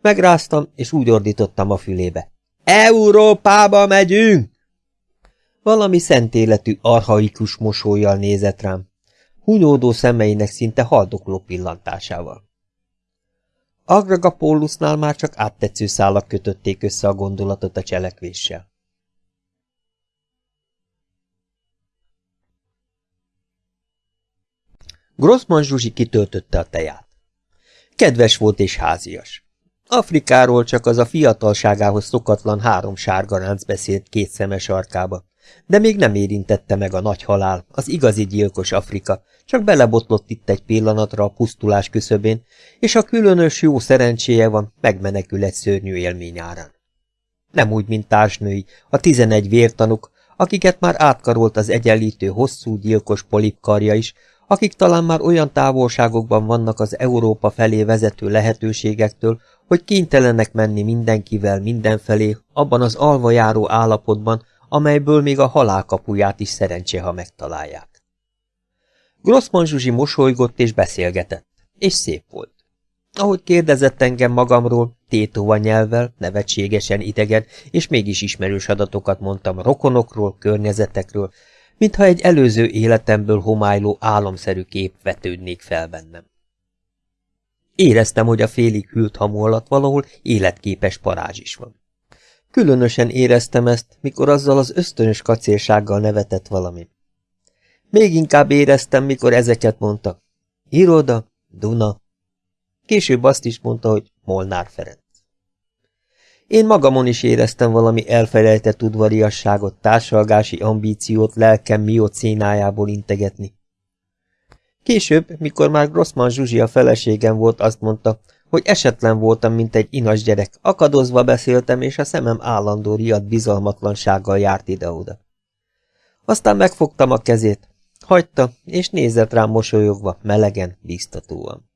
S1: Megráztam, és úgy ordítottam a fülébe. Európába megyünk! Valami szent életű, arhaikus mosolyjal nézett rám, hunyódó szemeinek szinte haldokló pillantásával. Agragapólusznál már csak áttetsző szálak kötötték össze a gondolatot a cselekvéssel. Grossman Zsuzsi kitöltötte a teját. Kedves volt és házias. Afrikáról csak az a fiatalságához szokatlan három sárgaránc beszélt két szemes arkába, de még nem érintette meg a nagy halál, az igazi gyilkos Afrika, csak belebotlott itt egy pillanatra a pusztulás küszöbén, és a különös jó szerencséje van, megmenekül egy szörnyű élmény árán. Nem úgy, mint társnői, a tizenegy vértanuk, akiket már átkarolt az egyenlítő hosszú gyilkos polipkarja is, akik talán már olyan távolságokban vannak az Európa felé vezető lehetőségektől, hogy kénytelenek menni mindenkivel mindenfelé, abban az alva járó állapotban, amelyből még a halálkapuját is szerencsé, ha megtalálják. Grossman Zsuzsi mosolygott és beszélgetett, és szép volt. Ahogy kérdezett engem magamról, tétóva nyelvvel, nevetségesen idegen, és mégis ismerős adatokat mondtam rokonokról, környezetekről, mintha egy előző életemből homályló álomszerű kép vetődnék fel bennem. Éreztem, hogy a félig hűlt hamu alatt valahol életképes parázs is van. Különösen éreztem ezt, mikor azzal az ösztönös kacérsággal nevetett valami. Még inkább éreztem, mikor ezeket mondta. Iroda, Duna. Később azt is mondta, hogy Molnár Ferenc. Én magamon is éreztem valami elfelejtett udvariasságot, társalgási ambíciót lelkem miocénájából integetni. Később, mikor már Grossman Zsuzsi a feleségem volt, azt mondta, hogy esetlen voltam, mint egy inas gyerek, akadozva beszéltem, és a szemem állandó riadt bizalmatlansággal járt ide-oda. Aztán megfogtam a kezét, hagyta, és nézett rám mosolyogva, melegen, biztatóan.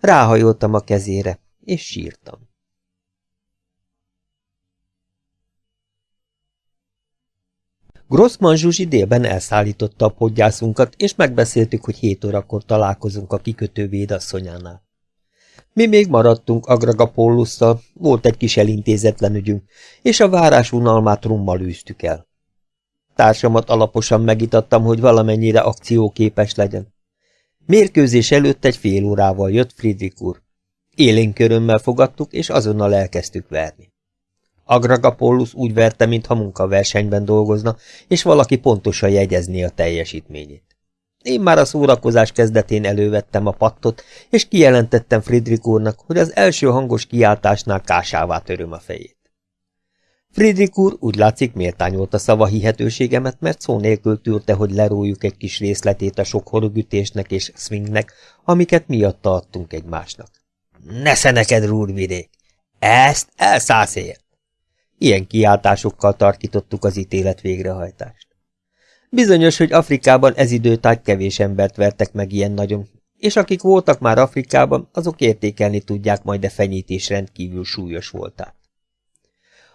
S1: Ráhajoltam a kezére, és sírtam. Grossman Zsuzsi délben elszállította a podgyászunkat, és megbeszéltük, hogy hét órakor találkozunk a kikötő védasszonyánál. Mi még maradtunk Agragapollusszal, volt egy kis elintézetlen ügyünk, és a várás unalmát rummal űztük el. Társamat alaposan megitattam, hogy valamennyire akcióképes legyen. Mérkőzés előtt egy fél órával jött Friedrich úr. Élénk körömmel fogadtuk, és azonnal elkezdtük verni. Agragapollus úgy verte, mintha munkaversenyben dolgozna, és valaki pontosan jegyezné a teljesítményét. Én már a szórakozás kezdetén elővettem a pattot, és kijelentettem Friedrich úrnak, hogy az első hangos kiáltásnál kásává töröm a fejét. Friedrich úr úgy látszik méltányolta szava hihetőségemet, mert szó nélkül tűrte, hogy lerójuk egy kis részletét a sok horogütésnek és swingnek, amiket miatta adtunk egymásnak. Nesze neked, rúrvidék! Ezt elszászél! Ilyen kiáltásokkal tarkítottuk az ítélet végrehajtást. Bizonyos, hogy Afrikában ez időtájt kevés embert vertek meg ilyen nagyon, és akik voltak már Afrikában, azok értékelni tudják majd a fenyítés rendkívül súlyos voltát.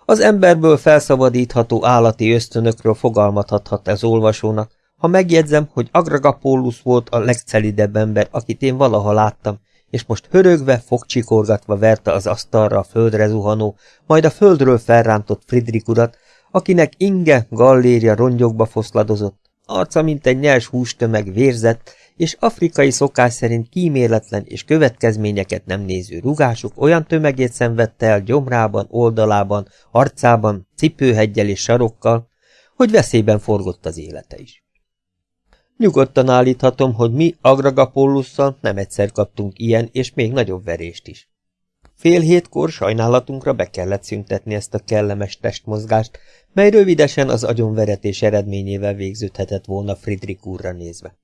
S1: Az emberből felszabadítható állati ösztönökről fogalmathathat az olvasónak, ha megjegyzem, hogy Agragapólus volt a legcelidebb ember, akit én valaha láttam, és most hörögve, fogcsikorgatva verte az asztalra a földre zuhanó, majd a földről felrántott Friedrich urat, akinek inge, galléria rongyokba foszladozott, arca mint egy nyers hústömeg vérzett, és afrikai szokás szerint kíméletlen és következményeket nem néző rugásuk olyan tömegét szenvedte el gyomrában, oldalában, arcában, cipőheggyel és sarokkal, hogy veszélyben forgott az élete is. Nyugodtan állíthatom, hogy mi Agragapollusszal nem egyszer kaptunk ilyen és még nagyobb verést is. Fél hétkor sajnálatunkra be kellett szüntetni ezt a kellemes testmozgást, mely rövidesen az agyonveretés eredményével végződhetett volna Friedrich úrra nézve.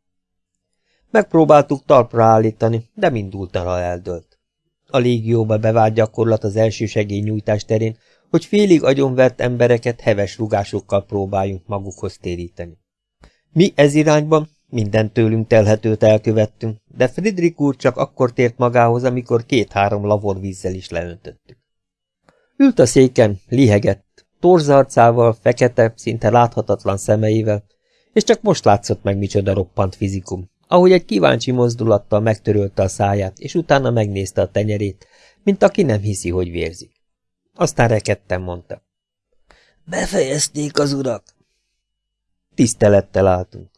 S1: Megpróbáltuk talpra állítani, de mindultana eldőlt. A légióba bevált gyakorlat az első segélynyújtás terén, hogy félig agyonvert embereket heves rugásokkal próbáljunk magukhoz téríteni. Mi ez irányban minden tőlünk telhetőt elkövettünk, de Friedrich úr csak akkor tért magához, amikor két-három lavor vízzel is leöntöttük. Ült a széken, lihegett, torzarcával, fekete, szinte láthatatlan szemeivel, és csak most látszott meg micsoda roppant fizikum, ahogy egy kíváncsi mozdulattal megtörölte a száját, és utána megnézte a tenyerét, mint aki nem hiszi, hogy vérzik. Aztán rekedten mondta. Befejezték az urak. Tisztelettel álltunk.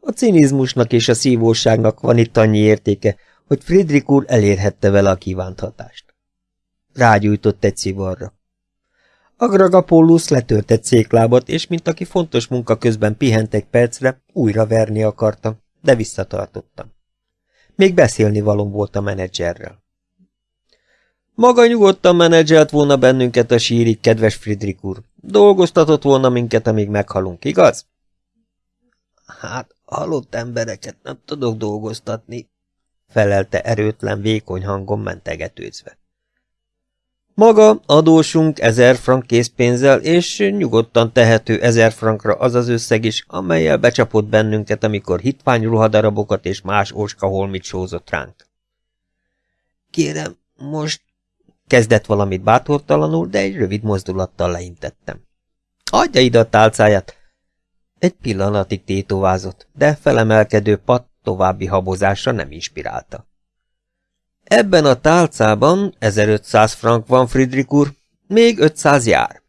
S1: A cinizmusnak és a szívóságnak van itt annyi értéke, hogy Friedrich úr elérhette vele a kívánt hatást. Rágyújtott egy szivarra. Agragapollus letört egy széklábat, és mint aki fontos munka közben pihent egy percre, újra verni akartam, de visszatartottam. Még beszélni valom volt a menedzserrel. Maga nyugodtan menedzselt volna bennünket a sírig, kedves Friedrich úr. Dolgoztatott volna minket, amíg meghalunk, igaz? Hát, halott embereket nem tudok dolgoztatni, felelte erőtlen, vékony hangon mentegetőzve. Maga adósunk ezer frank készpénzzel, és nyugodtan tehető ezer frankra az az összeg is, amelyel becsapott bennünket, amikor hitvány ruhadarabokat és más óskaholmit sózott ránk. Kérem, most kezdett valamit bátortalanul, de egy rövid mozdulattal leintettem. Adja ide a tálcáját! Egy pillanatig tétovázott, de felemelkedő pat további habozásra nem inspirálta. Ebben a tálcában 1500 frank van, Friedrich úr, még 500 jár.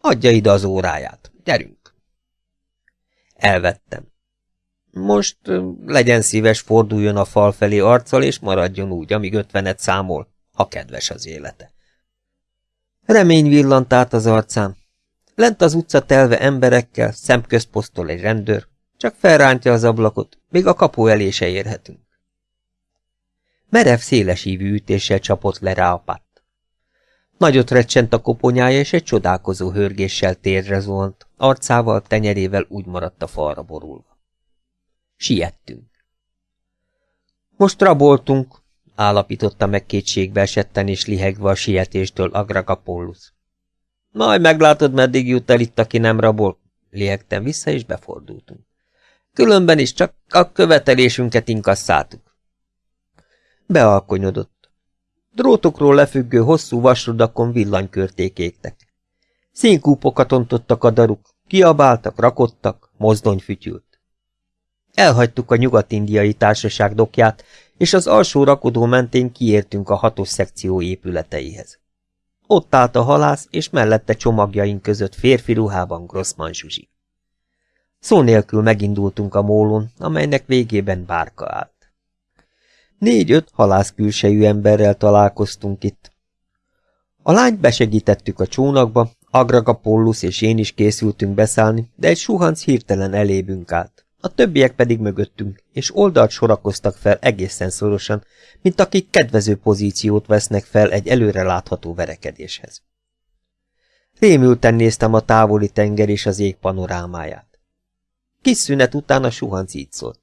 S1: Adja ide az óráját, gyerünk. Elvettem. Most legyen szíves, forduljon a fal felé arccal, és maradjon úgy, amíg ötvenet számol, ha kedves az élete. Remény villant át az arcán. Lent az utca telve emberekkel, szemközt posztol egy rendőr, csak felrántja az ablakot, még a kapu elé se érhetünk. Merev szélesívű ütéssel csapott le rá a patt. Nagyot recsent a koponyája, és egy csodálkozó hörgéssel térre zuhant, arcával, tenyerével úgy maradt a falra borulva. Siettünk. Most raboltunk, állapította meg kétségbe esetten és lihegve a sietéstől Agragapollus. Majd meglátod, meddig jut el itt, aki nem rabol. Lihegtem vissza, és befordultunk. Különben is csak a követelésünket inkasszáltuk. Bealkonyodott. Drótokról lefüggő hosszú vasrudakon villanykörték égtek. Színkúpokat ontottak a daruk, kiabáltak, rakottak, mozdony fütyült. Elhagytuk a nyugat-indiai társaság dokját, és az alsó rakodó mentén kiértünk a hatos szekció épületeihez. Ott állt a halász, és mellette csomagjaink között férfi ruhában Grossman Zsuzsi. Szó nélkül megindultunk a mólon, amelynek végében bárka állt. Négy-öt halász külsejű emberrel találkoztunk itt. A lányt besegítettük a csónakba, Agragapollus és én is készültünk beszállni, de egy suhanc hirtelen elébünk állt. A többiek pedig mögöttünk, és oldalt sorakoztak fel egészen szorosan, mint akik kedvező pozíciót vesznek fel egy előre látható verekedéshez. Rémülten néztem a távoli tenger és az ég panorámáját. Kis szünet után a suhanc így szólt.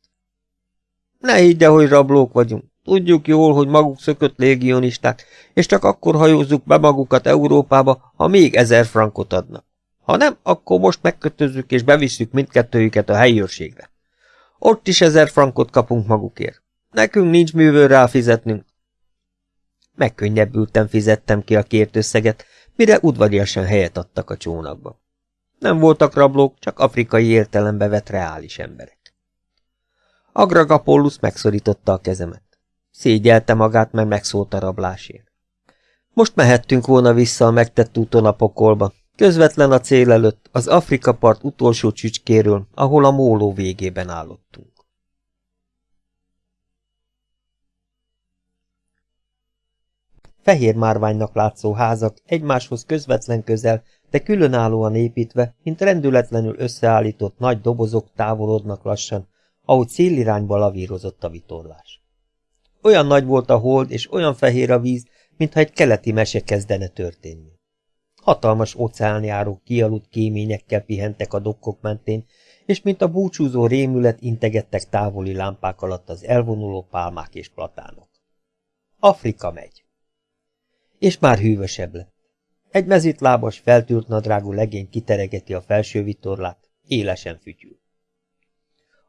S1: Ne higgye, hogy rablók vagyunk. Tudjuk jól, hogy maguk szökött légionisták, és csak akkor hajózzuk be magukat Európába, ha még ezer frankot adnak. Ha nem, akkor most megkötözzük és bevisszük mindkettőjüket a helyőrségre. Ott is ezer frankot kapunk magukért. Nekünk nincs művől rá fizetnünk. Megkönnyebbülten fizettem ki a kért összeget, mire udvariasan helyet adtak a csónakba. Nem voltak rablók, csak afrikai értelembe vett reális emberek. Agragapollus megszorította a kezemet. Szégyelte magát, mert megszólt a rablásért. Most mehettünk volna vissza a megtett úton a pokolba, közvetlen a cél előtt, az Afrika part utolsó csücskéről, ahol a móló végében állottunk. Fehér márványnak látszó házak egymáshoz közvetlen közel de különállóan építve, mint rendületlenül összeállított nagy dobozok távolodnak lassan, ahogy szélirányba lavírozott a vitorlás. Olyan nagy volt a hold, és olyan fehér a víz, mintha egy keleti mese kezdene történni. Hatalmas óceánjárók kialudt kéményekkel pihentek a dokkok mentén, és mint a búcsúzó rémület integettek távoli lámpák alatt az elvonuló pálmák és platánok. Afrika megy. És már hűvösebb lett. Egy mezitlábas, feltűrt nadrágú legény kiteregeti a felső vitorlát, élesen fütyül.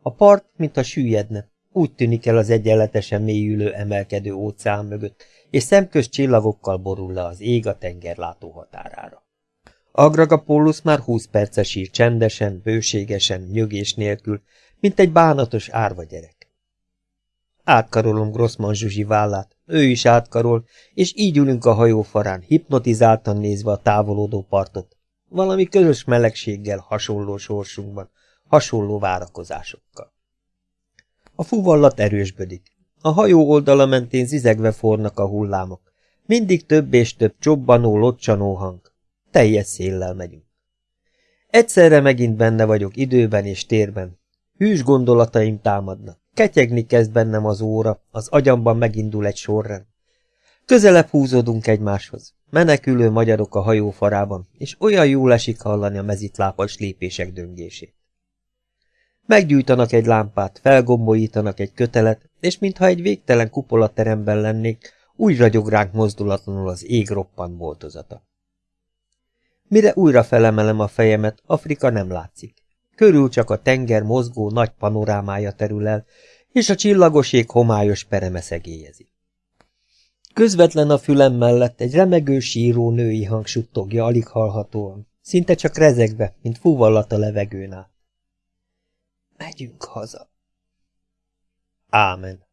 S1: A part, mintha süllyedne, úgy tűnik el az egyenletesen mélyülő emelkedő óceán mögött, és szemköz csillagokkal borul le az ég a tenger látóhatárára. Agragapólus már húsz perce sír csendesen, bőségesen, nyögés nélkül, mint egy bánatos árva gyerek. Átkarolom Grossman Zsuzsi vállát, ő is átkarol, és így ülünk a hajó farán, hipnotizáltan nézve a távolodó partot. Valami közös melegséggel hasonló sorsunkban, hasonló várakozásokkal. A fuvallat erősbödik. A hajó oldala mentén zizegve fornak a hullámok. Mindig több és több csobbanó, locsanó hang. Teljes széllel megyünk. Egyszerre megint benne vagyok időben és térben. Hűs gondolataim támadnak. Ketyegni kezd bennem az óra, az agyamban megindul egy sorrend. Közelebb húzódunk egymáshoz. Menekülő magyarok a hajó farában, és olyan jól esik hallani a mezitlápas lépések döngését. Meggyújtanak egy lámpát, felgombolítanak egy kötelet, és mintha egy végtelen kupolateremben lennék, úgy ragyog ránk mozdulatlanul az ég roppant boltozata. Mire újra felemelem a fejemet, Afrika nem látszik. Körül csak a tenger mozgó nagy panorámája terül el, és a csillagos ég homályos pereme szegélyezi. Közvetlen a fülem mellett egy remegő síró női hang suttogja alig hallhatóan, szinte csak rezegve, mint fúvallat a levegőn át. Megyünk haza. Ámen.